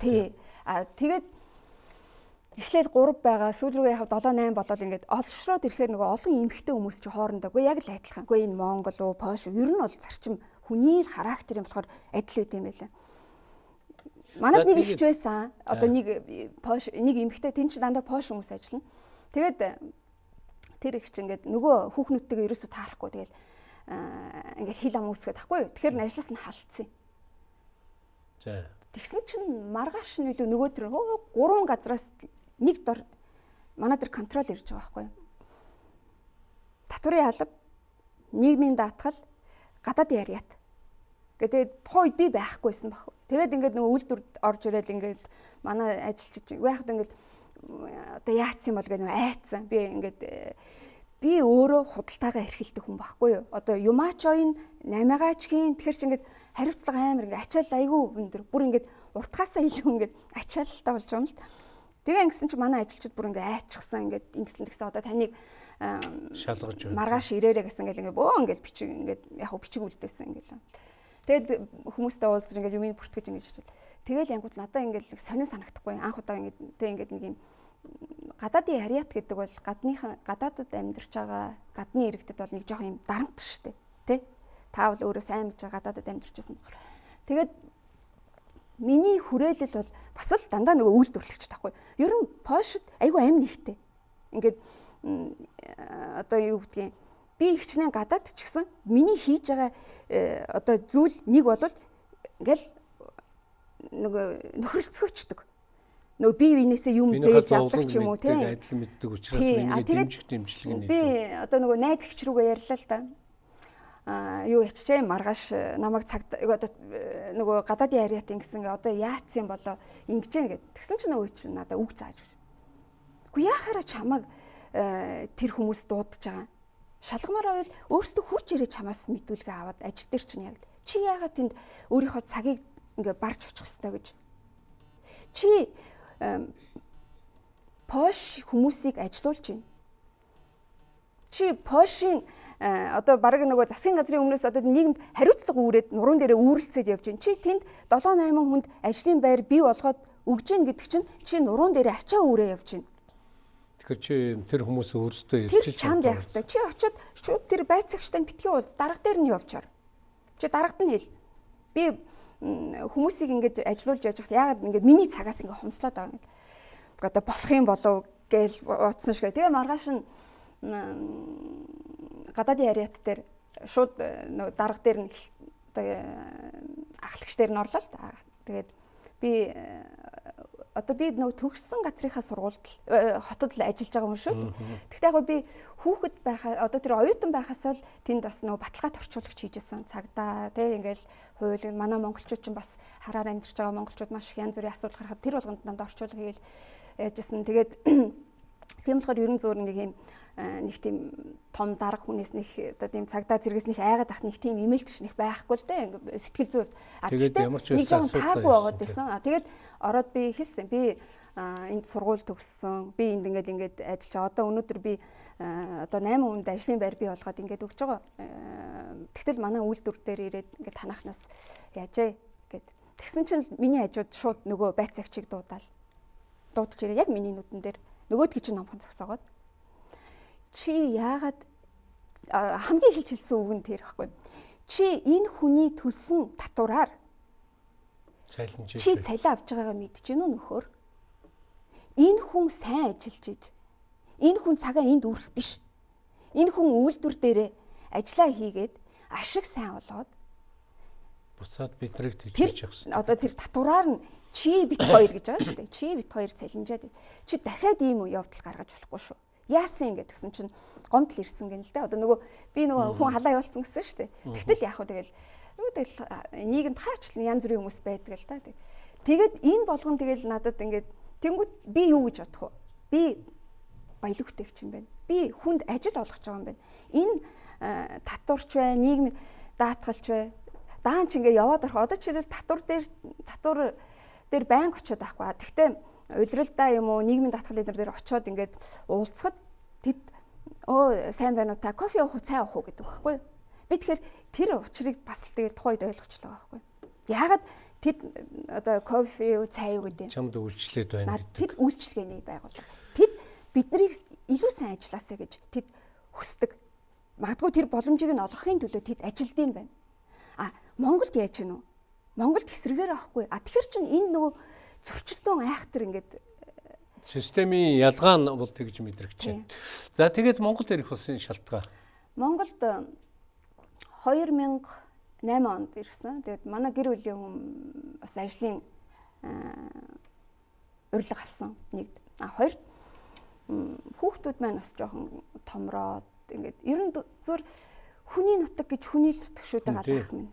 тий а тэгээд эхлээд 3 байгаа сүүл рүү яг 7 8 болол ингээд олшроод ирэхээр нөгөө олон эмхтэй хүмүүс чи хоорондоо үгүй яг л адилхан. Үгүй энэ Монгол уу Польш ер нь бол зарчим хүний л характер юм болохоор адил үт юм байлаа. Манад нэг ихч байсан. Одоо нэг Польш нэг эмхтэй тэн чи дандаа Польш хүмүүс ажиллана. Тэгээд тэр их чинь ингээд нөгөө хүүхнүүдтэйгээ ерөөсө таарахгүй тэгэл ингээд хил ам үсгээд тахгүй юу. Тэгэхээр ажлаас нь халдсан. За. Тэгсэн чинь маргааш нь илүү нөгөө тэр гурван газраас нэг дор манай тэр контрол ирж байгаа байхгүй юу. Татврын алба, нийгмийн даатгал, гадаад яриат. Гэдэг тухайн үед би байхгүйсэн баг. Тэгээд ингээд нөгөө үйлдвэр орж ирээд ингээд манай ажилчид яахад ингээд одоо яатсан бол гэнэ айцсан. Би ингээд э, би өөрөө худалдаагаа эрхэлдэг хүн байхгүй юу? Одоо юмаач оин намигаач хийн тэгэхэр чи ингээд хариуцлага амар ингээд ачаал айгүй өндөр. Бүр ингээд уртгаасаа илүү ингээд ачаалтай болж байгаа юм л. Тэгээ ингэсэн чи манай ажилчид бүр ингээд айчсан ингээд ингэсэн тэгсэн одоо таныг шалгаж байна. Маргааш ирээрэ гэсэн ингээд ингээд бөө ингээд бичиг ингээд яг хөө бичиг үлдээсэн ингээд. Тэгэд хүмүүстэй уулзсан ингээд юмыг бүртгэж ингээд хэлвэл тэгэл янгууд надаа ингээд сонин санагдахгүй анх удаа ингээд тэг ингээд нэг юм гадаадын харьяат гэдэг бол гадныхан гадаадад амьдарч байгаа гадны иргэдэд бол нэг жоох юм дарамт шүү дээ. Тэ? Та бол өөрөө сайн мэдж байгаа гадаадад амьдарч байсан. Тэгээд Миний хүрээлэл бол бас л дандаа нөгөө үйлдвэрлэгч таахгүй. Ер нь Польшид айгүй амин ихтэй. Ингээд одоо юу гэдгийг би ихчнээ гадаад ч гэсэн миний хийж байгаа э, одоо зүйл нэг бол ингээл нөгөө нөхрөлцгөөчдөг. Нөгөө бие биенээсээ юм зээлж авдаг ч юм уу тийм адил мэддэг учраас миний дэмжих дэмжлэг нь би одоо нөгөө найз ихч рүүгээ ярьлаа л да. А юу ячжээ маргааш э, намайг цаг одоо э, нөгөө гадаадын ариатын гэсэн одоо яатсан болоо ингэж гээд тэгсэн чинь нөгөө чинь надад үг зааж өгч. Үгүй яхаараа чамаг э, тэр хүмүүс дуудаж байгаа. Шалгамаар байвал өөрсдөө хурж ирээ чамаас мэдүүлгээ аваад ажил дээр чинь яг чи яагаад тэнд өөрийнхөө цагийг ингээ барж очих хэвээр гэж. Чи Пош хүмүүсийг ажилуулж байна. Чи Пошийн Э, одоо баг нөгөө засгийн газрын өмнөөс одоо нийгэмд хариуцлага үүрээд нуруунд дээрээ үүрэлцээд явж байна. Чи тэнд 7 8 хүнд ажлын байр бий болгоод өгж гин гэдэг чинь чи нуруунд дээрээ ачаа үүрээ явж байна. Тэгэхээр чи тэр хүмүүсээ өөрсдөө чи чамд яах вэ? Чи очиод шууд тэр байцаагчтай битгий уулз дарга дээр нь явчаар. Чи дарагт нь хэл. Би хүмүүсийг ингэж ажилуулж яж хат ягаад ингэ миний цагаас ингэ хумслаад байгаа юм. Одоо болох юм болов гээл утсан шиг. Тэгээ маргааш нь гадаадын яриат дээр шууд э, нөгөө дарга дээр нь одоо ахлагч дээр нь орлоо л да. Тэгээд би э, одоо би нөгөө төгссөн газрынхаа сургуульд хотод л ажиллаж байгаа юм шүү. Тэгтээ яг би хүүхэд байхаа одоо тэр оюутан байхасаа л тэнд бас нөгөө баталгаат орчуулагч хийжсэн цагдаа тий ингээл хууль манай монголчууд ч бас хараар амьдарч байгаа монголчууд маш их янз бүрийн асуудал гарахад тэр болгонд дандаа орчуулга хийгээл яжсэн. Тэгээд тийм болохоор ерөн зөөр нэг юм Э, нэг тийм том дарга хүнээс нэг одоо тийм цагдаа зэрэгс нэг айгаад ах нэг тийм имэйлч нэг байхгүй л дээ. Сэтгэл зүйд а тэгээд нэг жоохон таагүй байгаад байсан. А тэгээд ороод би хэлсэн. Би энд сургууль төгссөн. Би энд ингээд ингээд ажиллаж одоо өнөөдөр би одоо 8 хүнд ажлын байр бий болгоод ингээд өгч байгаа. Тэгтэл манай үйлдвэр дээр ирээд ингээд танахнаас яажээ гэд. Тэгсэн чинь миний хажууд шууд нөгөө байцаагчийг дуудаал дуудаж ирээ. Яг миний нүдэн дээр нөгөөдгий чинь номхон зогсоогоод чи яагаад хамгийн хэлж хэлсэн үг нь тэр ихгүй. Чи энэ хүний төлсөн татвараар цайлнж чи цалин авч байгаагаа мэдэж гинүү нөхөр. Энэ хүн сайн ажиллаж иж. Энэ хүн цагаа энд үрэх биш. Энэ хүн үйлдвэр дээрээ ажиллаа хийгээд ашиг сайн олоод буцаад бидрийг тэгж явсан. Одоо тэр татвараар нь чи бит хоёр гэж байгаа шүү дээ. Чи бит хоёр цалинжаад. Чи дахиад ийм явдал гаргаж болохгүй шүү яасан ингэ гэсэн чинь гомдол ирсэн гэнэ л дээ. Одоо нөгөө би нөгөө хүн халаа явуулсан гэсэн шүү дээ. Тэгтэл яах вэ тэгэл юу тэгэл нийгэмд хаачлан янз бүрийн хүмүүс байдаг л да. Тэгээд энэ болгон тэгэл надад ингээд тэнгууд би юу гэж бодох вэ? Би баялаг бүтээгч юм байна. Би хүнд ажил олгож байгаа юм байна. Энэ татварч бай, нийгэм даатгалч бай. Даан ч ингээ яваад орох. Одоо жишээлбэл татвар дээр татвар дээр байнг очиод байхгүй. Гэхдээ улиралдаа юм уу нийгмийн татгалын дээр очиод ингээд уулзахад тэд өө сайн байна уу? Та кофе уух уу? Цай уух уу? гэдэг байхгүй. Би тэгэхээр тэр учрыг бас л тэгэл тухайд ойлгочлаа байхгүй. Яагаад тэд одоо кофе юу цай юу гэдэг? Чамд үйлчлээд байна тэд үйлчлэгээний байгууллага. Тэд биднийг илүү сайн ажилласаа гэж тэд хүсдэг. Магадгүй тэр боломжийг нь олгохын төлөө тэд ажилд юм байна а Монголд яаж гэнэ үү Монголд эсрэгээр авахгүй а тэгэхэр чин энэ нөгөө зөрчилдөөн айхтар ингээд системийн ялгаа нь бол тэгж мэдрэгч байна. За тэгээд Монголд ирэх улсын шалтгаан. Монголд 2008 онд ирсэн. Тэгээд манай гэр бүлийн хүн бас ажлын урилга авсан нэгд. А хоёрт хүүхдүүд маань бас жоохон томроод ингээд ер нь зөв хүний нутаг гэж хүний нутаг шүү дээ галах минь.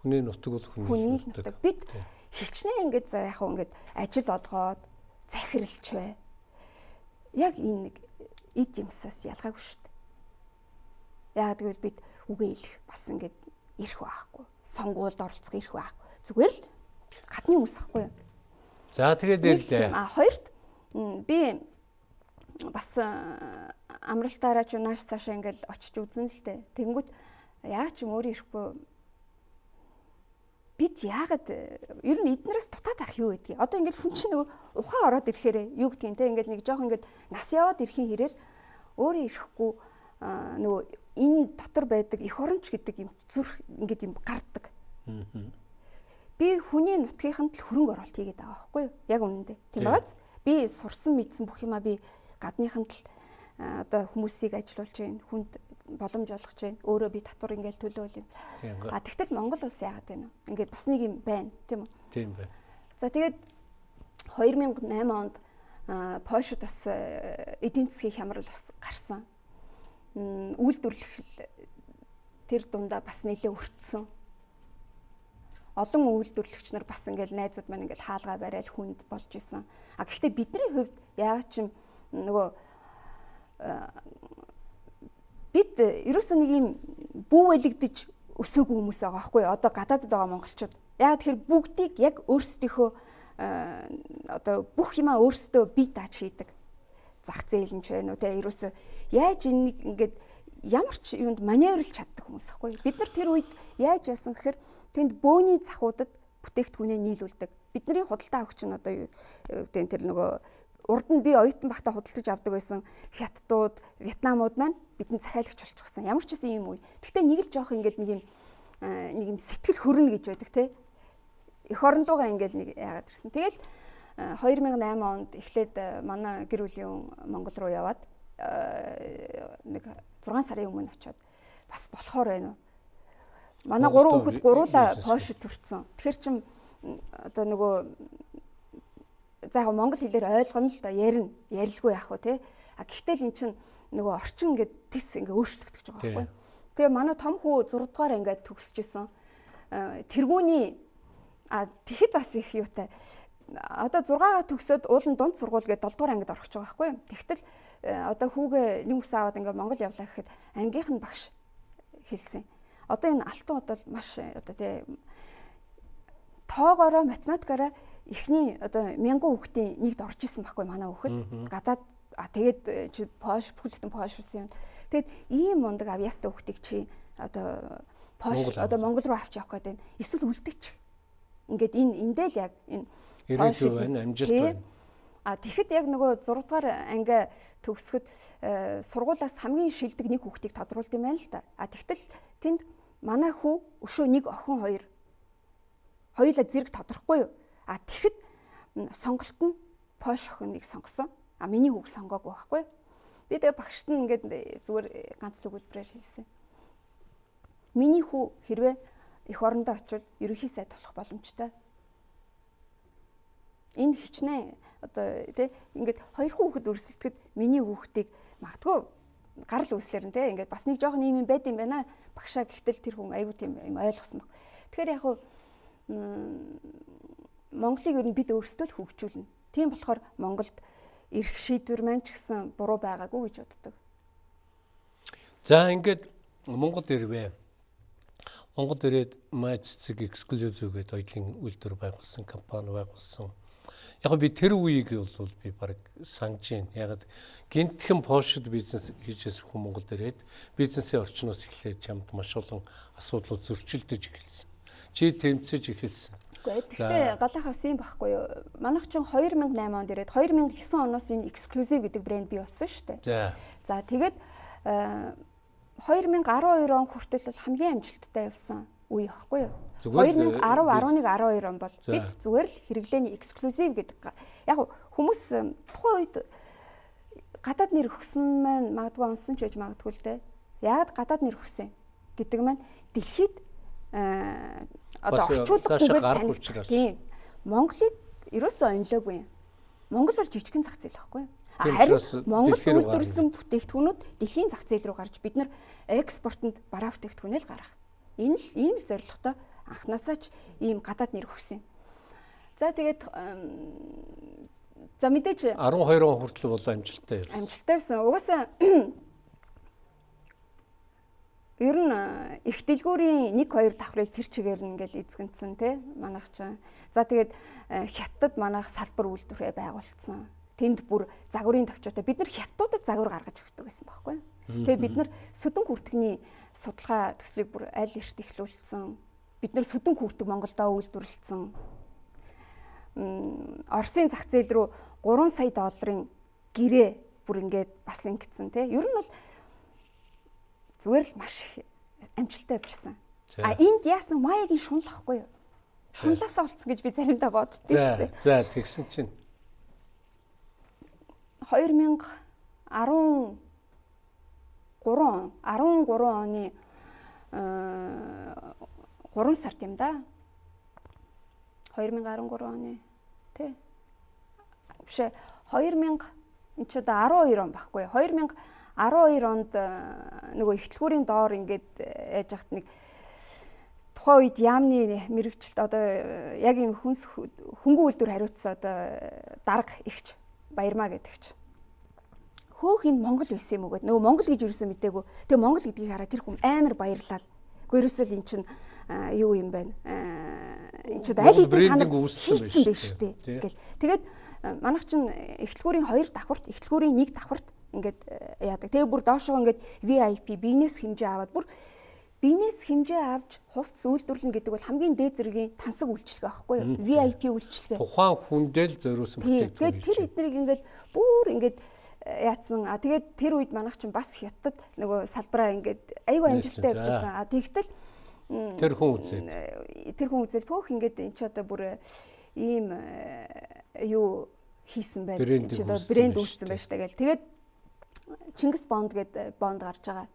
Хүний нутаг бол хүний нутаг. Бид хичнээн ингээд за яг ингээд ажил олгоод захиралч бай. Яг энэ нэг эд юмсаас ялгаагүй шүү дээ. Яг тэгвэл бид үгээ хэлэх бас ингээд ирэх байхгүй. Сонгуульд оролцох ирэх байхгүй. Зүгээр л гадны хүмүүс ахгүй юу? За тэгээд ирлээ. А хоёрт би бас амралтаараа ч нааш цаашаа ингээл очиж үзэн л дээ. Тэнгүүт яа ч юм өөрөө ирэхгүй бид яагаад ер нь эднээс дутаад ах юу гэдгийг одоо ингээд хүн чинь нөгөө ухаан ороод ирэхээр юу гэдгийг те ингээд нэг жоох ингээд нас яваад ирэхин хэрээр өөрөө ирэхгүй нөгөө энэ дотор байдаг эх оронч гэдэг юм зүрх ингээд юм гардаг. би хүний нутгийнханд л хөрөнгө оруулалт хийгээд байгаа байхгүй юу? Яг үнэндээ. Тийм бааз. Би сурсан мэдсэн бүх юмаа би гадныханд л одоо хүмүүсийг ажилуулж байна. Хүнд боломж олгож байна. Өөрөө би татвар ингээл төлөөл юм. А тэгтэл Монгол улс яагаад байна вэ? Ингээд бас нэг юм байна, тийм үү? Тийм байна. За тэгээд 2008 онд Польшид бас эдийн засгийн хямрал бас гарсан. Үйлдвэрлэх тэр дундаа бас нэлээ өртсөн. Олон үйлдвэрлэгч нар бас ингээл найзууд маань ингээл хаалгаа барайл хүнд болж исэн. А гэхдээ бидний хувьд яагаад ч нөгөө бид ерөөсөө нэг юм бүүэлэгдэж өсөөгүй хүмүүс байгаа байхгүй одоо гадаадд байгаа монголчууд. Яагаад тэгэхээр бүгдийг яг өөрсдийнхөө одоо бүх юмаа өөрсдөө бие дааж хийдэг зах зээл нь ч байна уу те? Ерөөсөө яаж энийг ингээд ямар ч юунд маневрлж чаддаг хүмүүс ахгүй бид нар тэр үед яаж яасан гэхээр тэнд бөөний захуудад бүтээгдэхүүнээ нийлүүлдэг. Бидний худалдаа авагч нь одоо юу? Гэдэг тэр нөгөө урд нь би оюутан багтаа худалдаж авдаг байсан хятадууд, вьетнамууд маань бидэнд захиалагч болчихсон. Ямар ч гэсэн юм үе. Гэхдээ нэг л жоох ингээд нэг юм нэг юм сэтгэл хөрнө гэж байдаг те. Эх орон руугаа ингээд нэг яагаад ирсэн. Тэгэл 2008 онд эхлээд манай гэр бүлийн Монгол руу яваад нэг 6 сарын өмнө очиод бас болохоор байна уу. Манай гурван хүүхэд гуруула Польшид төрсэн. Тэгэхэр чин одоо нөгөө за яг монгол хэлээр ойлгоно л да ярина. Ярилгүй яах вэ те. А гэхдээ л эн чин нөгөө орчин ингээд тис ингээд өөрчлөгдөж байгаа байхгүй. Тэгээ манай том хүү 6 дугаар ингээд төгсөжсэн. Тэргүүний а тэгэхэд бас их юутай. Одоо 6-аа төгсөөд уулын дунд сургууль гэдэг 7 дугаар ангид орох гэж байгаа байхгүй. Тэгтэл одоо хүүгээ нэг ус аваад ингээд Монгол явлаа гэхэд ангийнх нь багш хэлсэн. Одоо энэ алтан удаа маш одоо тий тоогоороо математикаараа эхний одоо мянган хүүхдийн нэгд орж исэн байхгүй манай хүүхэд. Гадаад а тэгээд э, чи пош бүхэлдэн пош болсон юм. Тэгээд ийм мундаг авьяастай хүүхдийг чи одоо пош одоо Монгол руу авч явах гэдэг. Эсвэл үлдээч. Ингээд энэ эндээ л яг энэ ирээдүй байна, амжилт байна. А тэгэхэд яг нөгөө 6 дугаар анги төгсгöd э, сургуулаас хамгийн шилдэг нэг хүүхдийг тодруулд юм байна л да. А тэгтэл тэнд манай хүү өшөө нэг охин хоёр хоёулаа зэрэг тодорхгүй юу? А тэгэхэд сонголт нь Польш охиныг сонгосон. А миний хүүг сонгоогүй байхгүй. Би тэгээ багшд нь ингээд зүгээр ганц л өгүүлбэрээр хэлсэн. Миний хүү хэрвээ эх орондоо очивол ерөнхий сайд болох боломжтой. Энэ хичнээн одоо тий ингээд хоёр хүүхэд өрсөлдөхөд миний хүүхдийг магадгүй гарал үүслэр нь тий ингээд бас нэг жоохон юм байд юм байна. Багшаа гэхдээ тэр хүн айгүй тийм юм ойлгосон баг. Тэгэхээр яг хуу Монголыг ер нь бид өөрсдөө л хөгжүүлнэ. Тийм болохоор Монголд эрх шийдвэр маань ч гэсэн буруу байгаагүй гэж боддог. За ингээд Монгол ирвэ. Монгол ирээд май цэцэг эксклюзив гэдэг оюутлын үйлдвэр байгуулсан компани байгуулсан. Яг би тэр үеийг бол би баг сангаж байна. Яг гинтхэн Польшид бизнес хийжсэн хүн Монголд ирээд бизнесийн орчноос эхлээд чамд маш олон асуудлууд зөрчилдөж эхэлсэн. Чи тэмцэж эхэлсэн. Үгүй гэхдээ галах бас юм байхгүй юу. Манайх ч 2008 онд ирээд 2009 оноос энэ exclusive гэдэг брэнд бий болсон шүү дээ. За. За тэгээд 2012 э, он хүртэл бол хамгийн амжилттай явсан үе байхгүй юу. 2010 11 12 он бол бид зүгээр л хэрэглээний exclusive гэдэг яг хүмүүс э, тухайн үед гадаад нэр өгсөн маань магадгүй онсон ч гэж магадгүй л дээ. Яагаад гадаад нэр өгсөн гэдэг маань дэлхийд одоо орчуулгагүйгээр. Тийм. Монголыг ерөөсөө онлоогүй юм. Монгол бол жижигхэн зах зээл байхгүй юу? Харин Монгол үйлдвэрлэсэн бүтээгдэхүүнүүд дэлхийн зах зээл рүү гарч бид нар экспортод бараа бүтээгдэхүүнээ л гаргах. Энэ л ийм зорилготой анханасаа ч ийм гадаад нэр өгсөн. За тэгээд за мэдээж 12 он хүртэл бол амжилттай явсан. Амжилттай байсан. Угаасаа Ер нь их дэлгүүрийн 1 2 давхрыг тэр чигээр нь ингээл эзэгэнсэн тий манайх ч. За тэгээд хятад манайх салбар үйлдвэрээ байгуулсан. Тэнд бүр загварын төвчөөтэй бид нар хятадуудад загвар гаргаж өгдөг байсан байхгүй. Тэгээд бид нар сүдэн хүртгний судалгаа төслийг бүр аль эрт ихлүүлсэн. Бид нар сүдэн хүртэг Монголдоо үйлдвэрлэлсэн. Оросын зах зээл рүү 3 сая долларын гэрээ бүр ингээд бас ингэсэн тий. Ер нь бол зүгээр л маш амжилттай явжсан. А энд яасан маягийн шунал ахгүй юу? Шунлаасаа болцсон гэж би заримдаа боддөө шүү дээ. За тэгсэн чинь 2013 13 13 оны 3 сард юм да. 2013 оны тий. Биш 2000 энэ ч одоо 12 он баггүй. 2012 онд нөгөө ихтлгүүрийн доор ингээд яаж яхад нэг тухайн үед яамны мэрэгчлэлт одоо яг юм хүнс хөнгөн үйлдвэр хариуцсан одоо дарга ихч баярмаа гэдэгч хөөх энэ Монгол байсан юм уу гэдэг. Нөгөө Монгол гэж юусэн мэдээгүй. Тэгээ Монгол гэдгийг хараад тэр хүн амар баярлал. Ерөөсөө эн чинь юу юм бэ? Энд ч аль хэдийн танаг үүссэн байж дээ. Ингээл. Тэгээд манайх чинь эхлэлгүүрийн хоёр давхарт, эхлэлгүүрийн нэг давхарт ингээд яадаг. Тэгээ бүр доошоо ингээд VIP бизнес хэмжээ аваад бүр бизнес хэмжээ авч хувцс үйлдвэрлэн гэдэг бол хамгийн дээд зэргийн тансаг үйлчлэг байхгүй юу? VIP үйлчлэг. Тухайн хүндэл зориулсан бүтээгдэхүүн. Тэгээд тэр эднийг ингээд бүр ингээд яатсан. А тэгээд тэр үед манайх чинь бас хятад нөгөө салбараа ингээд айгүй амжилттай явж байсан. А тэгтэл тэр хүн үзээд тэр хүн үзэл пөөх ингээд эн чи одоо бүр ийм юу хийсэн байх. Брэнд үүссэн байж та гэл. Тэгээд Чингис бонд гэдэг бонд гарч байгаа.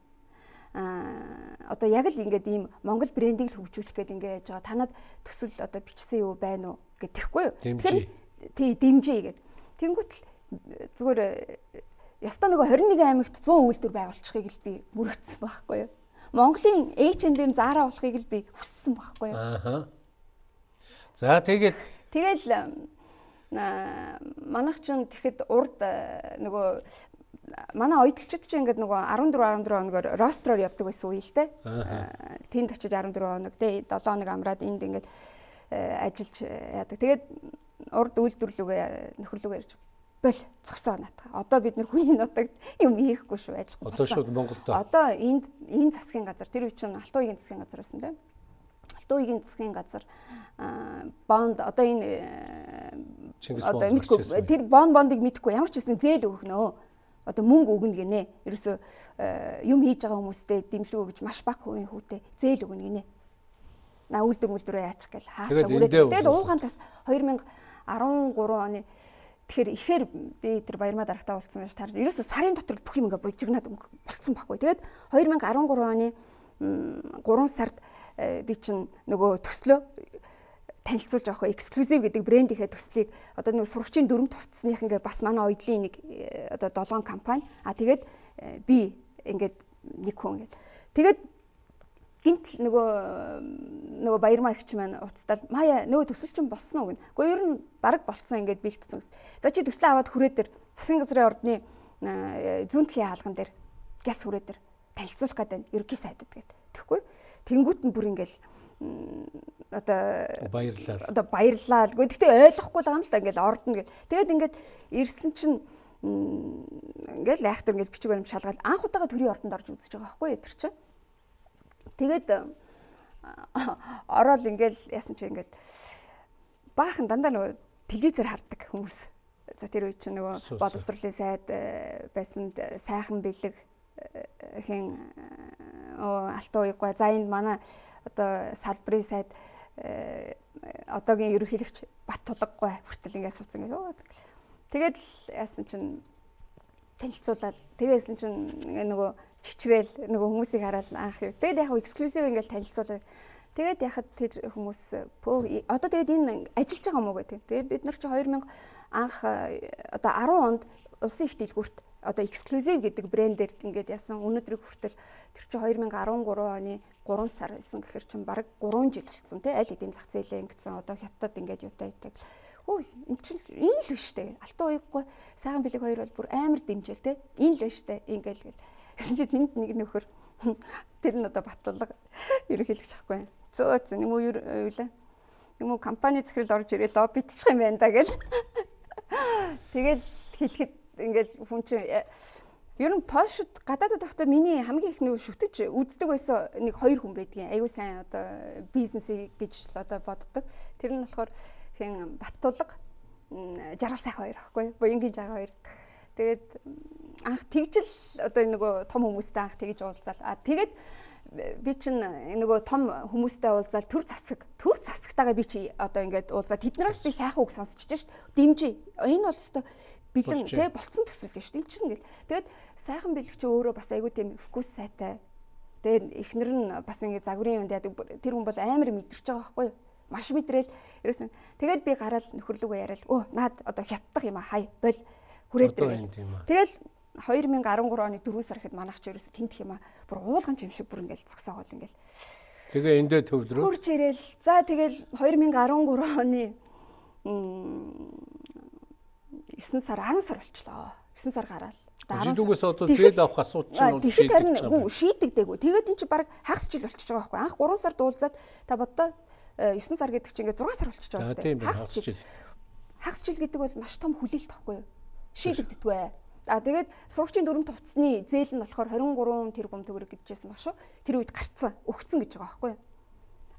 А одоо яг л ингээд ийм Монгол брендийг л хөгжүүлэх гээд ингээд яаж байгаа. Танад төсөл одоо бичсэн юу байна уу гэтэхгүй юу. Тэгэхээр тий дэмжээ гэдэг. Тэнгүүтэл зүгээр ястаа нөгөө 21 аймагт 100 үйлдвэр байгуулчихыг л би мөрөгдсөн байхгүй юу. Монголын H&M Zara болохыг л би хүссэн байхгүй юу. Аа. За тэгээд тэгэл манайх ч тэгэхэд урд нөгөө манай ойдлчид ч ингээд нөгөө 14 14 хоногор ростроор явдаг байсан үе л дээ. Тэнд очиж 14 хоног тий 7 хоног амраад энд ингээд ажиллаж яадаг. Тэгээд урд үйлдвэрлэгээ нөхөрлөгөө ярьж бол зогсоо наатах. Одоо бид нэр хүний нутагт юм хийхгүй шүү ажиллахгүй. Одоо шууд Монголд. Одоо энд энэ засгийн газар тэр үе чинь Алтан уугийн засгийн газар байсан тийм. Алтан уугийн засгийн газар бонд одоо энэ одоо мэдгүй тэр бонд бондыг мэдгүй ямар ч хэсэн зээл өгөх нөө. Одоо мөнгө өгнө гинэ. Ерөөсө юм хийж байгаа хүмүүстээ дэмжлэг өгж маш бага хувийн хүүтэй зээл өгнө гинэ. На үйлдвэр мүлдвэрээ яачих гээл хаачаа үрээд. Тэгээд уугаан тас 2013 оны Тэгэхээр ихээр би тэр баярмаа дарагтаа уулзсан байж таар ерөөсө сарын дотор бүх юм ингээ бужигнаад болцсон байхгүй. Тэгээд 2013 оны 3 сард э, би чинь нөгөө төслөө танилцуулж авах эксклюзив гэдэг брэндийнхээ төслийг одоо нэг сурагчийн дөрөв товцсных ингээ бас манай ойдлын нэг э, одоо 7 компани а тэгээд э, би ингээд нэг хүн ингээд тэгээд гинт нөгөө нөгөө баярмаа ихч маань уцтал мая нөгөө төсөл чинь болсон уу гэнэ. Гэхдээ ер нь баг болцсон ингээд бэлтцсэн гэсэн. За чи төслөө аваад хүрээ дээр засгийн газрын ордны зүүн талын хаалган дээр гяс хүрээ дээр танилцуулах гэдэг ерөнхий сайдад гэдэг. Тэгэхгүй. Тэнгүүт нь бүр ингээл одоо баярлаа. Одоо баярлаа. Гэхдээ ойлгохгүй л юм л да ингээл ордно гэл. Тэгээд ингээд ирсэн чинь ингээл айхтар ингээл бичиг баримт шалгаад анх удаага төрийн ордонд орж үзэж байгаа байхгүй тэр чинь Тэгээд ороод ингээл яасан чи ингээл баахан дандаа нөгөө телевизээр хардаг хүмүүс. За тэр үе чинь нөгөө боловсролын сайд э, байсан сайхан бэлэг э, хэн алтан уяггүй. За энд манай одоо салбарын сайд э, одоогийн ерөнхийлөгч бат тулггүй хүртэл ингээд сууцсан гэх. Тэгээд л яасан чинь танилцуулаад тэгээсэн чинь нөгөө чичрээл нөгөө хүмүүсийг хараад анх юу. Тэгээд яг эксклюзив ингээл танилцуулаад тэгээд яхад тэр хүмүүс одоо тэгээд энэ ажиллаж байгаа мó гэх. Тэгээд бид нар чи 2000 анх одоо 10 онд улсын их дэлгүүрт одоо эксклюзив гэдэг брэндээр ингээд ясан өнөөдрийг хүртэл тэр чи 2013 оны 3 сар байсан гэхэр чин бараг 3 жил болсон тий аль хэдийн зах зээлээ ингэсэн одоо хятад ингээд юутай итэг өө эн чинь энэ л биш үү алтан уяггүй. Сайхан бэлэг хоёр бол бүр амар дэмжээл тий энэ л биш үү ингээл гэл. Гэсэн чи тэнд нэг нөхөр [LAUGHS] тэр нь одоо батлалга ерөнхийлөгч ахгүй. Зөө зөө юм уу юу лээ. Юм уу компани захирал орж ирээ лоббидчих юм байна да гэл. [LAUGHS] Тэгэл хэлэхэд ингээл хүн чинь э, ер нь Польшд гадаадд байхдаа миний хамгийн их нөгөө шүтэж үздэг байсан нэг хоёр хүн байдгийн. Аюу сайн одоо бизнес гэж одоо боддог. Тэр нь болохоор хэн Баттулга жаргал сайхан хоёр аахгүй. Буянгийн жага хоёр. Тэгээд анх тэгжл одоо нөгөө том хүмүүстэй анх тэгж уулзаал. А тэгээд би чинь нөгөө том хүмүүстэй уулзаад төр засаг төр засагтайгаа би чи одоо ингээд уулзаад тэднээс би сайхан үг сонсч чинь шүү дээ. Дэмжи. Энэ бол өстой бэлэн тэ болцсон төсөл биш тийм чинь ингээл. Тэгээд сайхан бэлгч өөрөө бас айгүй тийм фокус сайтай. Тэгээд эхнэр нь бас ингээд загварын юмд яадаг тэр хүн бол амар мэдэрч байгаа байхгүй юу? Маш мэдрээл ерөөсөн. Тэгэл би гараал нөхөрлөгөө яриад өө наад одоо хятадах юм а хай боль хүрээд ирээ. Тэгэл 2013 оны 4 сар ихэд манайх ч ерөөсө тентх юм а бүр уулган юм шиг бүр ингээл зогсоогоол ингээл. Тэгээ эндээ төвлөрөө. Хурж ирээл. За тэгэл 2013 оны 9 сар 10 сар болчлоо. 9 сар гараад. Жилүүгээс одоо зээл авах асуудал чинь бол шийдэж харин гүү шийдэгдээгүй. Тэгээд эн чинь баг хагас жил болчихж байгаа байхгүй. Анх 3 сар дуулзаад та боддоо 9 сар гэдэг чинь ингээд 6 сар болчихж байгаа шүү дээ. Хагас жил. Хагас жил гэдэг бол маш том хүлээлт тахгүй юу? Шийдэгддэггүй. А тэгээд сурагчийн дөрөв товцны зээл нь болохоор 23 тэрбум төгрөг гэжсэн баг шүү. Тэр үед гарцсан, өгцөн гэж байгаа байхгүй юу?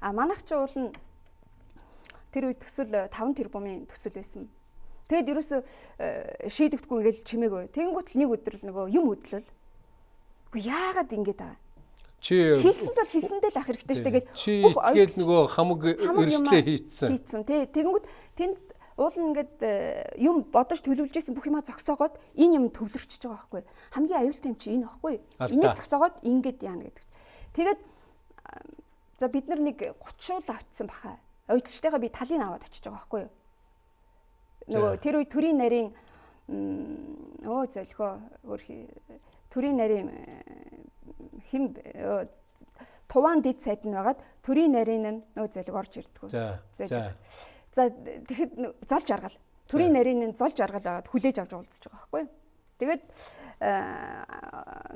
А манайх ч уул нь тэр үед төсөл 5 тэрбумын төсөл байсан Тэгэд ерөөсө шийдэгдэхгүй ингээл чимээгүй. Тэнгуут л нэг өдөр л нөгөө юм хөдлөл. Үгүй яагаад ингэж байгаа чи хийсэн бол хийсэндээ л ах хэрэгтэй шүү дээ. Чи тэгэл нөгөө хамаг эрсдлээ хийцэн. Хийцэн тий. Тэгэнгүүт тэнд уул нь ингээд юм бодож төлөвлөж исэн бүх юмаа зогсоогоод энэ юм төвлөрчихөж байгаа байхгүй. Хамгийн аюултай юм чи энэ байхгүй. Энийг зогсоогоод ингээд яана гэдэг. Тэгээд за бид нар нэг 30 уул автсан баха. Ойдлчтайгаа би талын аваад очиж байгаа байхгүй юу? Нөгөө тэр үе төрийн нарийн өө зөлхөө өөр төрийн нарийн хим туван дид сайд нь байгаад төрийн нарийн нь нөө зөлг орж ирдэг. За. За. Тэгэхэд золж аргал. Төрийн нарийн нь золж аргал байгаад хүлээж авч уулзж байгаа байхгүй юу? Тэгээд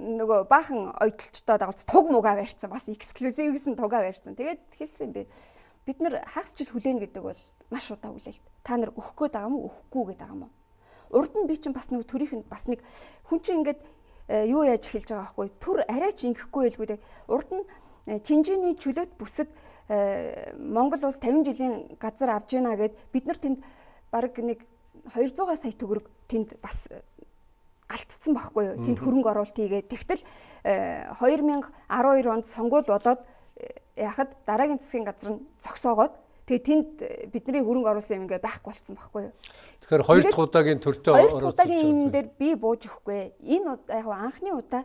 нөгөө баахан ойдолчтой дагалц туг мугаа барьсан бас эксклюзив гэсэн тугаа барьсан. Тэгээд хэлсэн би бид нар хагас жил хүлээн гэдэг бол маш удаа хүлээл. Та нар өгөх гээд байгаа мó өгөхгүй гээд байгаа мó. Урд нь би чинь бас нэг төрийнхэнд бас нэг хүн чинь ингээд э, юу яаж эхэлж байгаа байхгүй төр арай ч ингэхгүй байлгүй дээ. Урд нь э, Чинжиний чөлөөт бүсэд э, Монгол улс 50 жилийн газар авж гинэ гэд бид нар тэнд баг нэг 200 сая төгрөг тэнд бас алдсан байхгүй юу. Тэнд хөрөнгө оруулалт хийгээд тэгтэл 2012 онд сонгуул болоод яхад дараагийн засгийн газар нь зогсоогоод Тэгээ тэнд бидний хөрөнгө оруулсан юм ингээ байхгүй болцсон байхгүй юу. Тэгэхээр хоёр дахь удаагийн төртөө оруулсан. Хоёр удаагийн юм дээр би бууж өгөхгүй. Энэ яг анхны удаа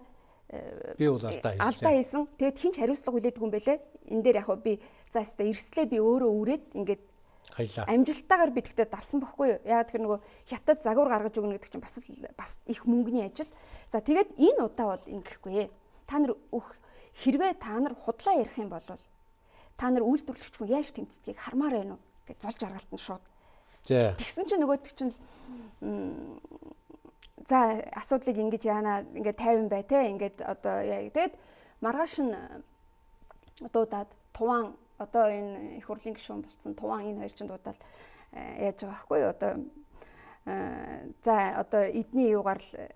э, би бол алдаа хийсэн. Алдаа хийсэн. Тэгээд хинч хариуцлага хүлээдэг юм бэлээ. Энэ дээр яг би за өстө эрслээ би өөрөө үрээд ингээд хаялаа. Амжилттайгаар би тэгтээ давсан бохгүй юу. Яг тэр нөгөө хятад загвар гаргаж өгнө гэдэг чинь бас бас их мөнгөний ажил. За тэгээд энэ удаа бол ингэхгүй. Та нар өх хэрвээ та нар худлаа ярих юм бол та нар үйлдвэрлэгч хүн яаж тэмцдгийг хармаар байна уу? гэж золж аргалт нь шууд. Тэгсэн чинь нөгөөдөг чинь за асуудлыг ингэж яана ингээд 50 бай те ингээд одоо яа тэгээд маргааш нь дуудаад туван одоо энэ их хурлын гишүүн болсон туван энэ хоёр чинь дуудаад э, яаж байгаа байхгүй одоо э, за одоо эдний юугаар л э,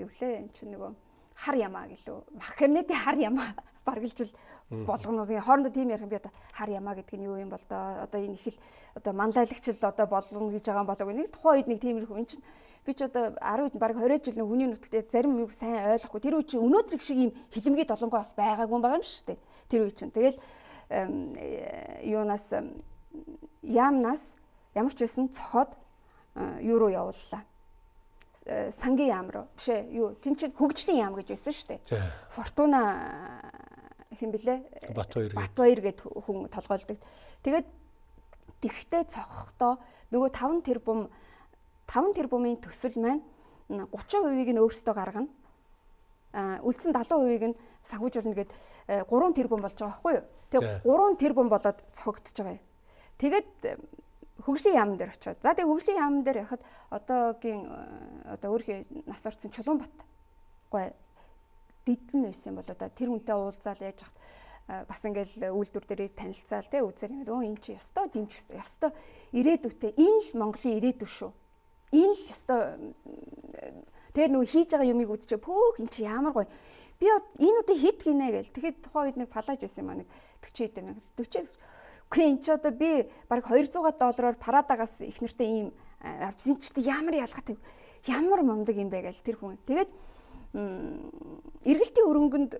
юу лээ эн чинь нөгөө хар ямаа гэлөө. Мах кабинетийн хар ямаа [LAUGHS] баргалжил болгонуудын хоорондоо тийм ярих юм би одоо хар ямаа гэдэг нь юу юм бол доо одоо энэ их л одоо манлайлагч л одоо болгоно гэж байгаа болов нэг тухайн үед нэг тиймэрхүү эн чинь би ч одоо 10 үед баг 20 жил нэг хүний нүдтэй зарим юм сайн ойлгохгүй. Тэр үе чи өнөөдөр их шиг юм хилэмгийн долонгоо бас байгаагүй байгаа юм шүү дээ. Тэр үе чинь. Тэгэл юунаас яамнаас ямар ч байсан цохоод юу руу явууллаа сангийн яам руу биш ээ юу тэн чинь хөгжлийн яам гэж байсан шүү дээ фортуна хэн блэ? Батбаяр. Батбаяр гэд хүн толгойлдог. Тэгээд тэгхтээ цогхдоо нөгөө 5 тэрбум 5 тэрбумын төсөл маань 30%-ийг нь өөрсдөө гаргана. А үлдсэн 70%-ийг нь санхүүжүүлнэ гэд 3 тэрбум болж байгаа байхгүй юу? Тэгээ 3 тэрбум болоод цогтж байгаа юм. Тэгээд хөгжлийн яамн дээр очиод. За тэгээ хөгжлийн яамн дээр яхад одоогийн одоо өөрхий нас орсон Чулуунбат. Гой дидэн байсан бол одоо тэр хүнтэй уулзаал яаж хат бас ингээл үйлдвэр дээр танилцаал те үзэр ингээд өө эн чи ёстой дэмжих ёстой ирээдүйтэй энэ л Монголын ирээдүй шүү. Энэ л ёстой тэр нөгөө хийж байгаа юмыг үзчихээ пөөх эн чи ямар гоё. Би энэ удаа хит гинэ гээл. Тэгэхэд тухайн үед нэг палаж байсан маа нэг 40 хэдэн мянга 40-ээс үгүй эн чи одоо би баг 200 доллараар парадагаас их нэртэй ийм авчихсан чи ямар ялгаатай ямар мундаг юм бэ гээл тэр хүн. Тэгээд эргэлтийн хөрөнгөнд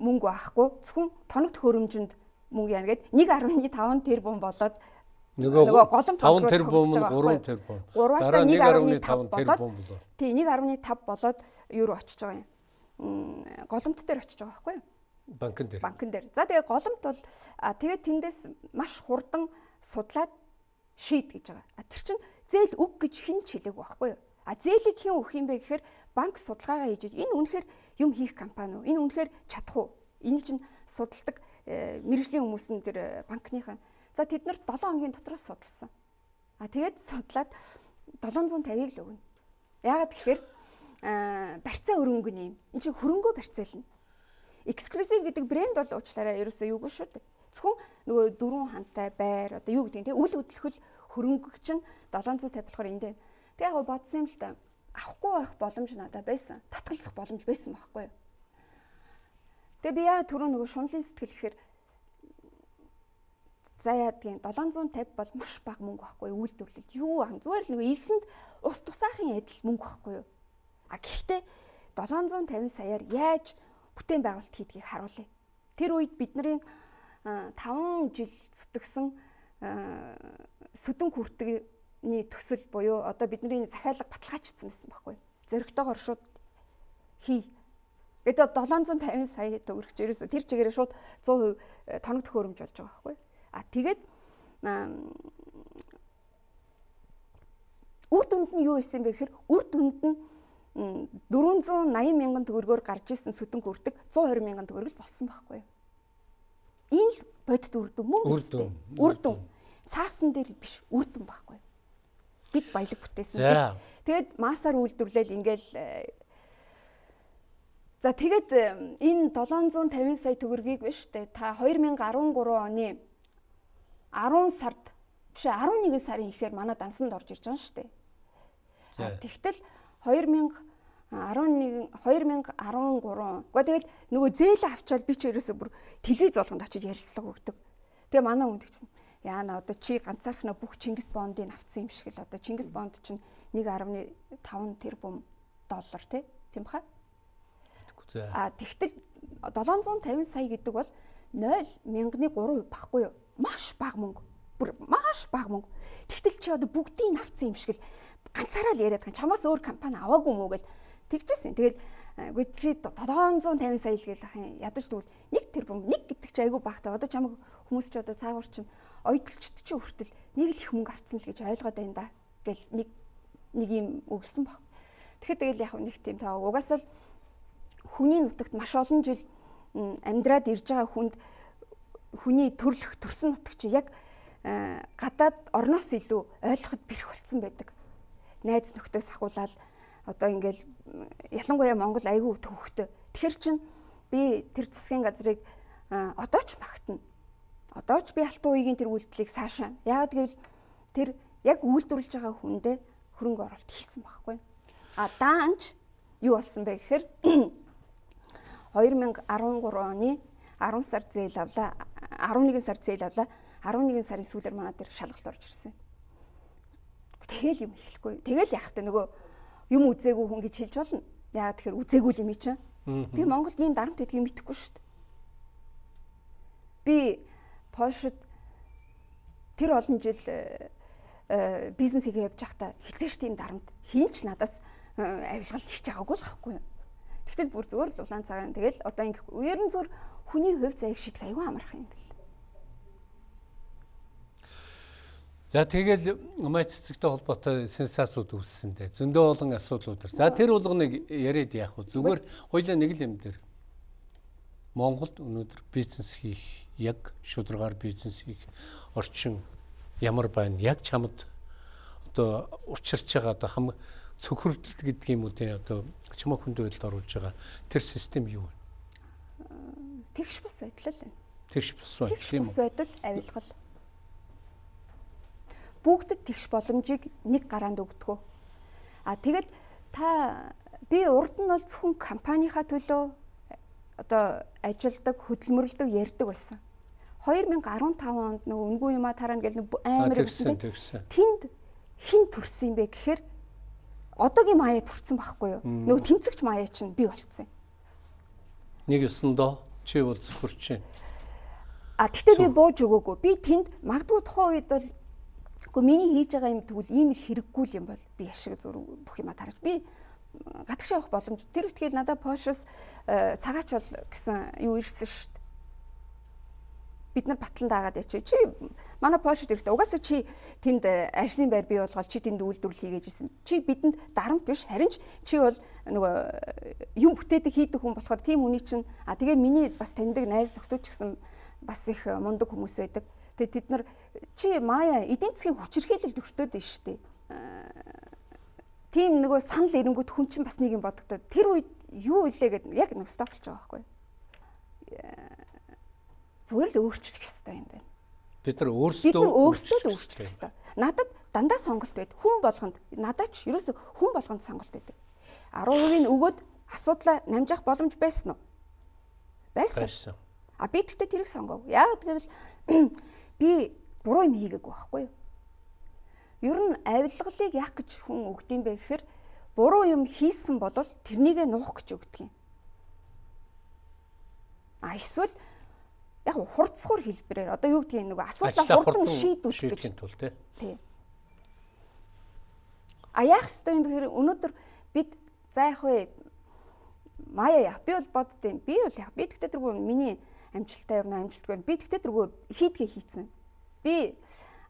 мөнгө авахгүй зөвхөн тоногт хөрөмжөнд мөнгө яана гэд 1.5 тэрбум болоод нөгөө голомт 5 тэрбум нь 3 тэрбум. Дараа 1.5 тэрбум болоо. Тий 1.5 болоод юу очиж байгаа юм. Голомт дээр очиж байгаа байхгүй юу? Банкн дээр. Банкн дээр. За тэгээ голомт бол тэгээд тэндээс маш хурдан судлаад шийд гэж байгаа. А тэр чинь зээл өг гэж хэн ч хэлээгүй байхгүй юу? А зээлийг хэн өгөх юм бэ гэхээр банк судалгаагаа хийж энэ үнэхээр юм хийх компани уу? Энэ үнэхээр чадах уу? Энэ чинь судалдаг э, мэрэгжлийн хүмүүс нь тэр э, банкныхаа. За тэд нар 7 хоногийн дотроос судалсан. А тэгээд судлаад 750-ыг л өгнө. Яагаад гэхээр барьцаа өрөнгө нэм. Энд чинь хөрөнгөө барьцаална. Exclusive гэдэг брэнд бол уучлаарай ерөөсөө юугүй шүү дээ. Зөвхөн нөгөө дөрвөн хантай байр одоо юу гэдэг нь те үл хөдлөх хөрөнгө чинь 750 болохоор энд байна. Тэгээ яг бодсон юм л да. Авахгүй байх боломж надад байсан. Татгалзах боломж байсан байхгүй юу? Тэгээ би яа түрүү нөгөө шунлын сэтгэл гэхээр за яадгийн 750 бол маш бага мөнгө байхгүй? Үйлдвэрлэлд юу ах зүгээр л нөгөө элсэнд ус тусаахын адил мөнгө байхгүй юу? А гэхдээ 750 саяар яаж бүтээн байгуулалт хийдгийг харуулъя. Тэр үед бидний 5 жил зүтгэсэн сүдэн хүртэгний төсөл буюу одоо бидний захиалга баталгаажчихсан байсан байхгүй. Зөрөгтэйгоор шууд хий. гэдэг 750 сая төгрөгч ерөөсө тэр чигээр шууд 100% э, тоног төхөөрөмж болж байгаа байхгүй. А тэгээд үр дүнд нь юу исэн бэ гэхээр үр дүнд нь 480 мянган төгрөгөөр гарч исэн сүтэн хүрдэг 120 мянган төгрөг л болсон байхгүй юу? Энэ л бодит үр дүн мөн үр дүн. Үр дүн. Цаасан дээр биш үр дүн байхгүй юу? Бид баялаг бүтээсэн. Тэгээд масаар үйлдвэрлэл ингээл э, За тэгээд э, энэ 750 сая төгрөгийг биш үү? Та 2013 оны 10 сард биш 11 сарын ихээр манай дансанд орж ирж байгаа шүү дээ. Тэгтэл 2000 11 2013 Гэхдээ тэгэл нөгөө зээл авчаал би ч ерөөсө бүр телевиз болгонд очиж ярилцлага өгдөг. Тэгээ манай хүн тэгсэн. Яана одоо чи ганцаархнаа бүх Чингис бондыг авцсан юм шиг л одоо Чингис бонд чинь 1.5 тэрбум доллар тийм баха. А тэгтэл 750 сая гэдэг бол 0 мянганы 3% баггүй юу? Маш бага мөнгө. Бүр маш бага мөнгө. Тэгтэл чи одоо бүгдийг авцсан юм шиг л ганцаараа л яриад байгаа. Чамаас өөр компани аваагүй мүү гэл тэгжсэн. Тэгэл үгүй чи 750 сая л гээл ах юм. Ядаж тэгвэл нэг тэрбум нэг гэдэг чи айгүй багтаа. Одоо чамаг хүмүүс ч одоо цаагаар чинь ойдлчт чи хүртэл нэг л их мөнгө авцсан л гэж ойлгоод байна да. Гэл нэг нэг юм өгсөн баг. Тэгэхэд тэгэл яг нэг тийм таа угаасаа л хүний нутагт маш олон жил амьдраад ирж байгаа хүнд хүний төрлөх төрсөн нутаг чи яг гадаад орноос илүү ойлгоход бэрх болцсон байдаг найз нөхдөс ахуулаад одоо ингээл ялангуяа Монгол айгүй төвхтэй. Тэгэхэр чин би тэр засгийн газрыг одоо ч магтана. Одоо ч би алтан уугийн тэр үйлдэлийг цаашаа. Яагаад гэвэл тэр яг үйлдвэрлэж байгаа хүндээ хөрөнгө оруулалт хийсэн байхгүй. А даанч юу болсон бэ гэхээр [CLEARS THROAT] 2013 оны 10 сар зээл авлаа 11 сар зээл авлаа 11 сарын сүүлээр манай дээр шалгалт орж ирсэн. Тэгэл юм хэлэхгүй. Тэгэл яах вэ нөгөө юм үзээгүй хүн гэж хэлж болно. Яа тэгэхээр үзээгүй юм чинь. Би Монголд ийм дарамт байдгийг мэдэхгүй шүү дээ. Би Польшид тэр олон жил э, э, бизнес хийгээ явж байхдаа хизээш тийм дарамт хинч надаас э, авилгалт хийж байгаагүй л байхгүй юу. Тэгтэл бүр зүгээр л улаан цагаан тэгэл одоо ингэх ерэн зур хүний хувь заяг шийдэх аюу амархан юм бэл. За тэгэл маш цэцэгтэй холбоотой сенсацууд үүссэн дээ. Зөндөө олон асуудлууд. За тэр болгоныг яриад яах вэ? Зүгээр хоёлаа нэг л юм дээр. Монголд өнөөдөр бизнес хийх, яг шударгаар бизнес хийх орчин ямар байна? Яг чамд одоо учирч байгаа одоо хам цөхрөлт гэдэг юм уу те одоо чамаа хүнд байдалд оруулж байгаа тэр систем юу вэ? Тэгш бус байдал л байна. Тэгш бус байдал юм уу? Тэгш бус байдал авилгал бүгдэд тэгш боломжийг нэг гараанд өгдөг. А тэгэд та би урд нь бол зөвхөн компанийнхаа төлөө одоо ажилдаг, хөдөлмөрлөдөг ярьдаг байсан. 2015 онд нөгөө үнгүй юмаа тарана гэл амар гэсэн тэнд хин төрсөн юм бэ гэхээр одоогийн маяа төрсэн байхгүй юу? Нөгөө тэмцэгч маяа чинь би болцсон. Нэг ёсондоо Чи бол зөвхөрч байна. А тэгтээ би бууж өгөөгүй. Би тэнд магадгүй тухайн үед бол үгүй миний хийж байгаа юм тэгвэл ийм их хэрэггүй л юм бол би ашиг зүр бүх юма тарж би гадагш явах боломж тэр ихтгэл надад Польшос цагаач бол гэсэн юу ирсэн шүү дээ. Бид нар батлан даагаад ячи. Чи манай Польшид ирэхдээ угаасаа чи тэнд ажлын байр бий болгоод чи тэнд үйлдвэрлэл хийгээд ирсэн. Чи бидэнд дарамт биш харин ч чи бол нөгөө юм бүтээдэг хийдэг хүн болохоор тийм хүний чинь а тэгээ миний бас таньдаг найз нөхдөд ч гэсэн бас их мундаг хүмүүс байдаг. Тэгээ тэд нар чи мая эдийн засгийн хүчирхийлэлд өртөөд нь шүү дээ. Тийм нөгөө санал эрэнгүүд хүн чинь бас нэг юм бодогдоод тэр үед юу илээ гэд яг нэг стоп болж байгаа байхгүй. Зүгээр л өөрчлөх хэрэгтэй юм байна. Бид нар өөрсдөө бид нар өөрсдөө л өөрчлөх хэрэгтэй. Надад дандаа сонголт байд. Хүн болгонд надад ч ерөөсө хүн болгонд сонголт байдаг. 10% нь өгөөд асуудлаа намжих боломж байсан уу? Байсан. А би тэгтээ тэрийг сонгов. Яг гэвэл би буруу юм хийгээгүй байхгүй юу? Ер нь авилгалыг яах гэж хүн өгдөм бэ гэхээр буруу юм хийсэн бол тэрнийгээ нуух гэж өгдөг юм. А эсвэл яг хурцсуур хэлбэрээр одоо юу гэдгийг нэг асуудлаа хурдан шийдвүүлэх гэж тул тий. А яах ёстой юм бэ гэхээр өнөөдөр бид за яг вэ Мая яах би бол боддیں۔ Би бол яах. Би тэгтээ тэргүй миний амжилттай явна амжилтгүй. Би тэгтээ тэргүй хийдгээ хийцэн. Би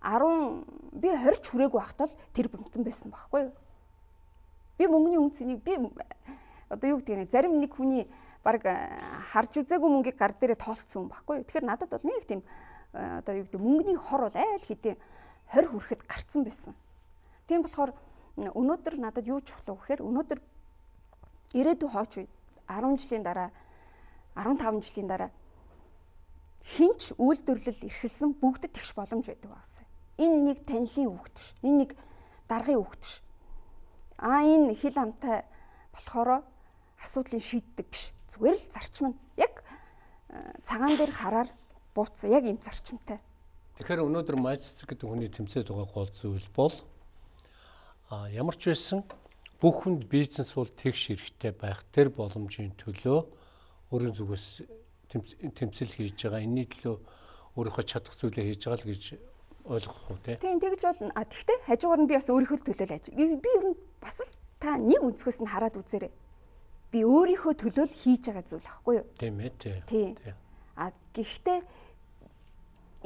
10 би 20 хүрээгүй байхдаа л тэр бомтон байсан байхгүй юу? Би мөнгөний үнцнийг би одоо юу гэдэг нь зарим нэг хүний баг харж үзээгүй мөнгийг гар дээрээ тоолцсон юм байхгүй юу? Тэгэхээр надад бол нэг тийм одоо юу гэдэг мөнгөний хор бол айл хэдийн 20 хүрэхэд гарцсан байсан. Тийм болохоор өнөөдөр надад юу чухал вэ гэхээр өнөөдөр ирээдүйн хооч үе 10 жилийн дараа 15 жилийн дараа хинч үйлдвэрлэл эрхэлсэн бүгдэд тэгш боломж байдаг багсаа. Энэ нэг танилын хүүхд биш. Энэ нэг даргын хүүхд биш. Аа энэ хил амтай болохоро асуудлыг шийддэг биш. Зүгээр л зарчим нь яг э, цагаан дээр хараар бууцсан яг ийм зарчимтай. Тэгэхээр өнөөдөр майццэг гэдэг хүний тэмцээд байгаа гол зүйл бол а ямар ч байсан бүх хүнд бизнес бол тэгш хэрэгтэй байх тэр боломжийн төлөө өөрийн зүгээс тэмцэл хийж байгаа. Энэний төлөө өөрийнхөө чадах зүйлээ хийж байгаа л гэж ойлгох уу те. Тийм тэгж болно. А тэгвэл хажуугаар нь би бас өөрийнхөө төлөө л аж. Би ер нь бас л та нэг өнцгөөс нь хараад үзээрэй. Би өөрийнхөө төлөө л хийж байгаа зүйл аахгүй юу? Тийм ээ тий. А гэхдээ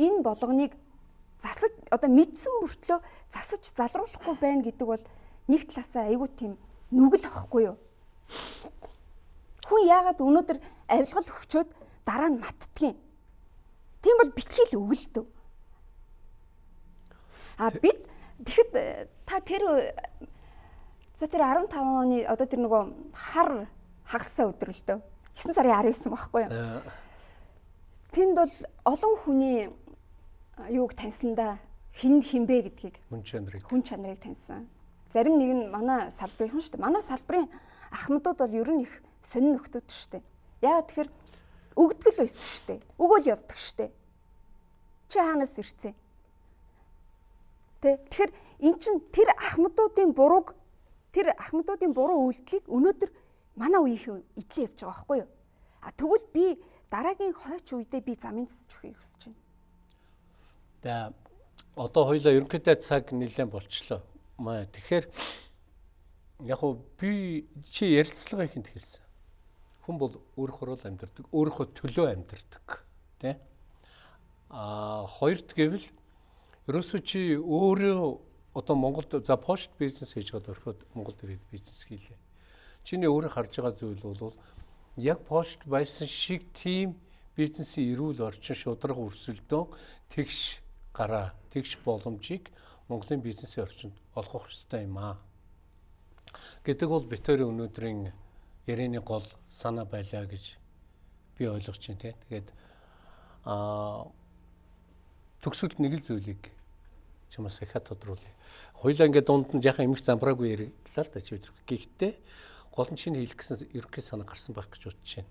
энэ болгоныг засаж одоо мэдсэн мөртлөө засаж залруулахгүй байна гэдэг бол нэг талаасаа айгүй тийм нүгэл ахгүй юу? Хүн яагаад өнөөдөр авилгал өгчөөд дараа нь маттдгийг. Тийм бол битгий л өгөлдөв. А бид тэгэхэд э, та тэр э, за тэр 15 оны одоо тэр нөгөө хар хагасаа дөө. 9 сарын 19 байхгүй юу? Э. Тэнд бол олон хүний юуг таньсандаа хин хинбэ гэдгийг хүн чанарыг хүн чанарыг таньсан. Зарим нэг нь манай салбарын шүү дээ. Манай салбарын ахмадууд бол ер нь их сонин нөхдөд шүү дээ. Яагаад тэгэхээр өгдөг л байсан шүү дээ. Өгөөл явдаг шүү дээ. Чи хаанаас ирцээ? Тэ тэгэхээр эн чин тэр ахмадуудын бурууг тэр ахмадуудын буруу үйлдэлийг өнөөдөр манай үеийн идэл явж байгаа байхгүй юу? А тэгвэл би дараагийн хойч үедээ би замын засч өгөхийг хүсэж байна. За одоо хоёлаа ерөнхийдөө цаг нэлээд болчлоо. Маа тэгэхээр яг уу би чи ярилцлага ихэнд хэлсэн хүн бол өөрөөр л амьдардаг, өөрийнхөө төлөө амьдардаг, тий? Аа хоёрт гэвэл ерөөсөө чи өөрөө одоо Монголд за пошт бизнес хийж байгаа орхиод Монголд ирээд бизнес хийлээ. Чиний өөрөө харж байгаа зүйл бол яг пошт байсан шиг тийм бизнесийн эрүүл орчин шудраг өрсөлдөөн тэгш гараа тэгш боломжийг Монголын бизнесийн орчинд олгох ёстой юм аа. Гэдэг бол битүүрийн өнөөдрийн ярианы гол санаа байлаа гэж би ойлгож байна тий. Тэгээд аа төгсөлд нэг л зүйлийг чамаас ихэ тодруулъя. Хоёлаа ингээд дунд нь яхаа эмх замбраагүй ярьлаа л да чи өдөр. Гэхдээ гол нь чинь хэлэх гэсэн ерөнхий санаа гарсан байх гэж бодож байна.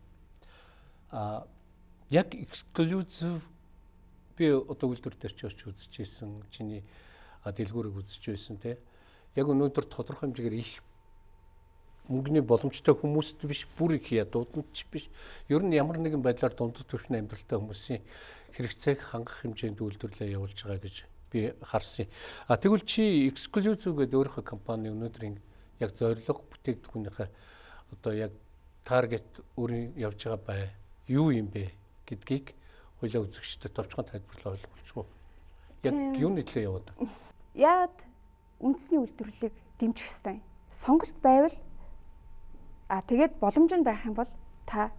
Аа яг exclusive би одоо үйлдвэр дээр ч очиж байсан. Чиний дэлгүүрийг үзэж байсан тий. Яг өнөөдөр тодорхой хэмжээгээр их мөнгөний боломжтой хүмүүст биш бүр их ядууданд ч биш. Ер нь ямар нэгэн байдлаар дундад түвшний амьдралтай хүмүүсийн хэрэгцээг хангах хэмжээнд үйлдвэрлэлээ явуулж байгаа гэж би харсан. А тэгвэл чи эксклюзив гэдэг өөрийнхөө компани өнөөдрийн яг зорилго бүтээгдэхүүнийхээ одоо яг таргет өөрийн явж байгаа бай юу юм бэ гэдгийг хоёлаа үзэгчдэд товчхон тайлбарлаа ойлгуулчихгүй. Яг юуны төлөө яваад? Яад үндэсний үйлдвэрлэлийг дэмжих ёстой. Сонголт байвал а тэгээд боломж нь байх юм бол та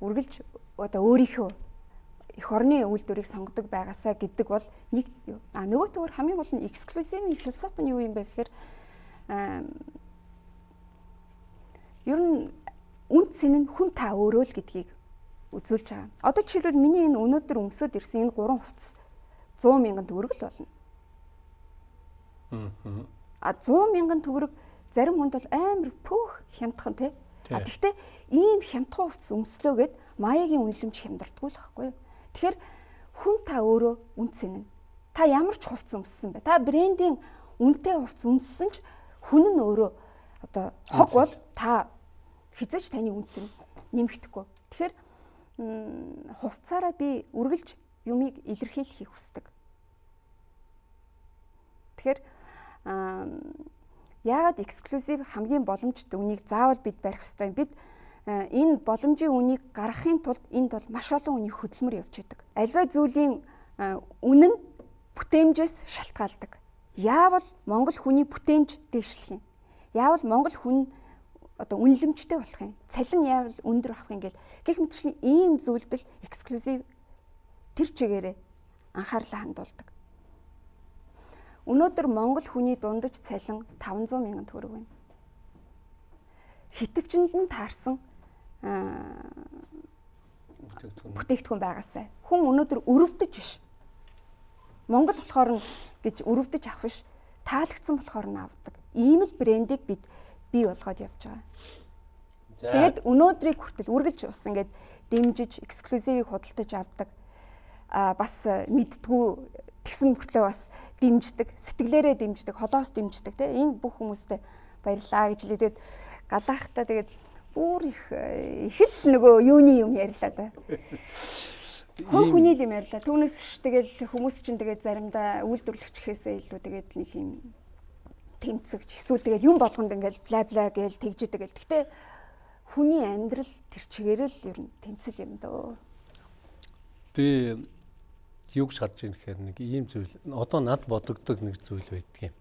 үргэлж одоо өөрийнхөө эх орны үйлдвэрийг сонгодог байгаасаа гэдэг бол нэг. А нөгөө төвөр хамгийн гол нь эксклюзивны философи нь юу юм бэ гэхээр ер нь үн цэн нь хүн та өөрөө л гэдгийг үзүүлж байгаа. Одоо жишээлбэл миний энэ өнөөдөр өмсөд ирсэн энэ гурван хувцас 100 мянган төгрөг л болно. А 100 мянган төгрөг зарим хүнд бол амар пөөх хямдхан тий. А тэгвэл ийм хямдхан хувцас өмслөөгээд маягийн үнэлэмж хямдардгүй л байхгүй юу? Тэгэхээр хүн та өөрөө үнцэн нь. Та ямар ч хувцас өмссөн бэ? Та брендийн үнэтэй хувцас өмссөн ч хүн нь өөрөө одоо хог бол та хизээч таны үнцэн нэмэгдэхгүй. Тэгэхээр хувцаараа би үргэлж юмыг илэрхийлэхийг хүсдэг. Тэгэхээр яагаад эксклюзив хамгийн боломжтой үнийг заавал бид барих ёстой юм. Бид энэ боломжийн үнийг гаргахын тулд энд бол маш олон үнийг хөдөлмөр явж идэг. Альва зүйлийн үнэн нь бүтээмжээс шалтгаалдаг. Яавал Монгол хүний бүтээмж дэвшлэх юм. Яавал Монгол хүн одоо үнэлэмжтэй болох юм. Цалин яавал өндөр авах юм гэл гэх мэтчлийн ийм зүйлдэл эксклюзив тэр чигээрээ анхаарлаа хандуулдаг. Өнөөдөр Монгол хүний дундаж цалин 500 мянган төгрөг байна. Хитвчэнд нь таарсан бүтээгдэхүүн байгаасай. Хүн өнөөдөр өрөвдөж биш. Монгол болохоор нь гэж өрөвдөж авах биш. Таалагдсан болохоор нь авдаг. Ийм л брендийг бид бий болгоод явж байгаа. Тэгээд өнөөдрийг хүртэл үргэлж бас ингээд дэмжиж эксклюзивыг худалдаж авдаг. А бас мэдтгүү тэгсэн мөртлөө бас дэмждэг, сэтгэлээрээ дэмждэг, холоос дэмждэг те энэ бүх хүмүүстээ баярлаа гэж хэлээд галаахтаа тэгээд бүр их их л нөгөө юуны юм ярьлаа да. Хүн хүний юм ярьлаа. Түүнээс тэгэл хүмүүс чинь тэгээд заримдаа үйлдвэрлэгчхээсээ илүү тэгээд нэг юм тэмцэгч эсвэл тэгэл юм болгонд ингээл бла бла гээл тэгж идэг гэл. Гэтэ хүний амьдрал тэр чигээр л ер нь тэмцэл юм дөө. Би юг шатж ийн гэхээр нэг ийм зүйл одоо над бодогддог нэг зүйл байдгийн.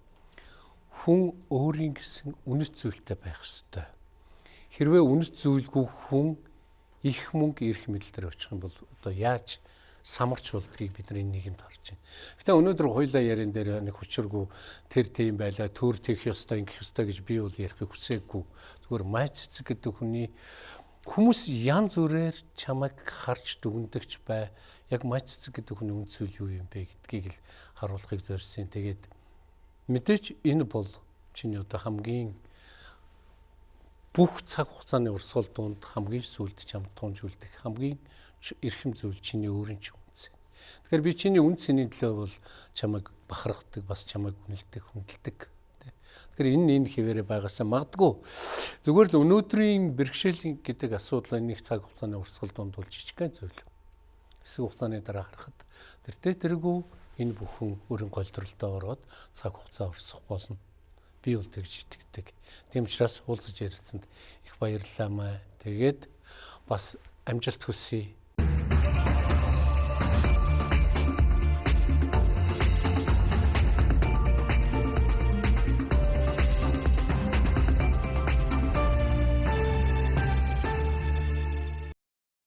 Хүн өөрийн гэсэн үнэт зүйлтэй байх ёстой. Хэрвээ үнэт зүйлгүй хүн их мөнгө ирэх мэдлэлээр очих юм бол одоо яаж самарч болдгийг бидний нийгэмд харж байна. Гэтэ өнөөдөр хоёлаа ярин дээр нэг хүчиргүй тэр тийм байла төр тех ёстой ингэх ёстой гэж би бол ярихыг хүсээгүй. Зүгээр майц цэцэг гэдэг хүний хүмүүс янз бүрээр чамайг харж дүгндэгч бай. Яг майц цэцэг гэдэг хүний үнцүүл юу юм бэ гэдгийг л харуулахыг зорьсон. Тэгээд мэдээж энэ бол чиний одоо хамгийн бүх цаг хугацааны урсгал дунд хамгийн сүлд чамд тунж үлдэх хамгийн эрхэм зүйл чиний өөрийн ч үнц. Тэгэхээр би чиний үнц сэний төлөө бол чамайг бахархдаг, бас чамайг үнэлдэг, хүндэлдэг. Тэгэхээр энэ энэ хിവэрэ байгаасаа магадгүй зүгээр л өнөөдрийн бэрхшээл гэдэг асуудал нэг цаг хугацааны урсгал дунд бол жижигхэн зүйл. Хэсэг хугацааны дараа харахад тэр тэ тэргүй энэ бүхэн өөрийн голдролдоо ороод цаг хугацаа урсгах болно. Би бол тэгж итгэдэг. Тийм учраас уулзаж ярилцсанд их баярлалаа маа. Тэгээд бас амжилт хүсье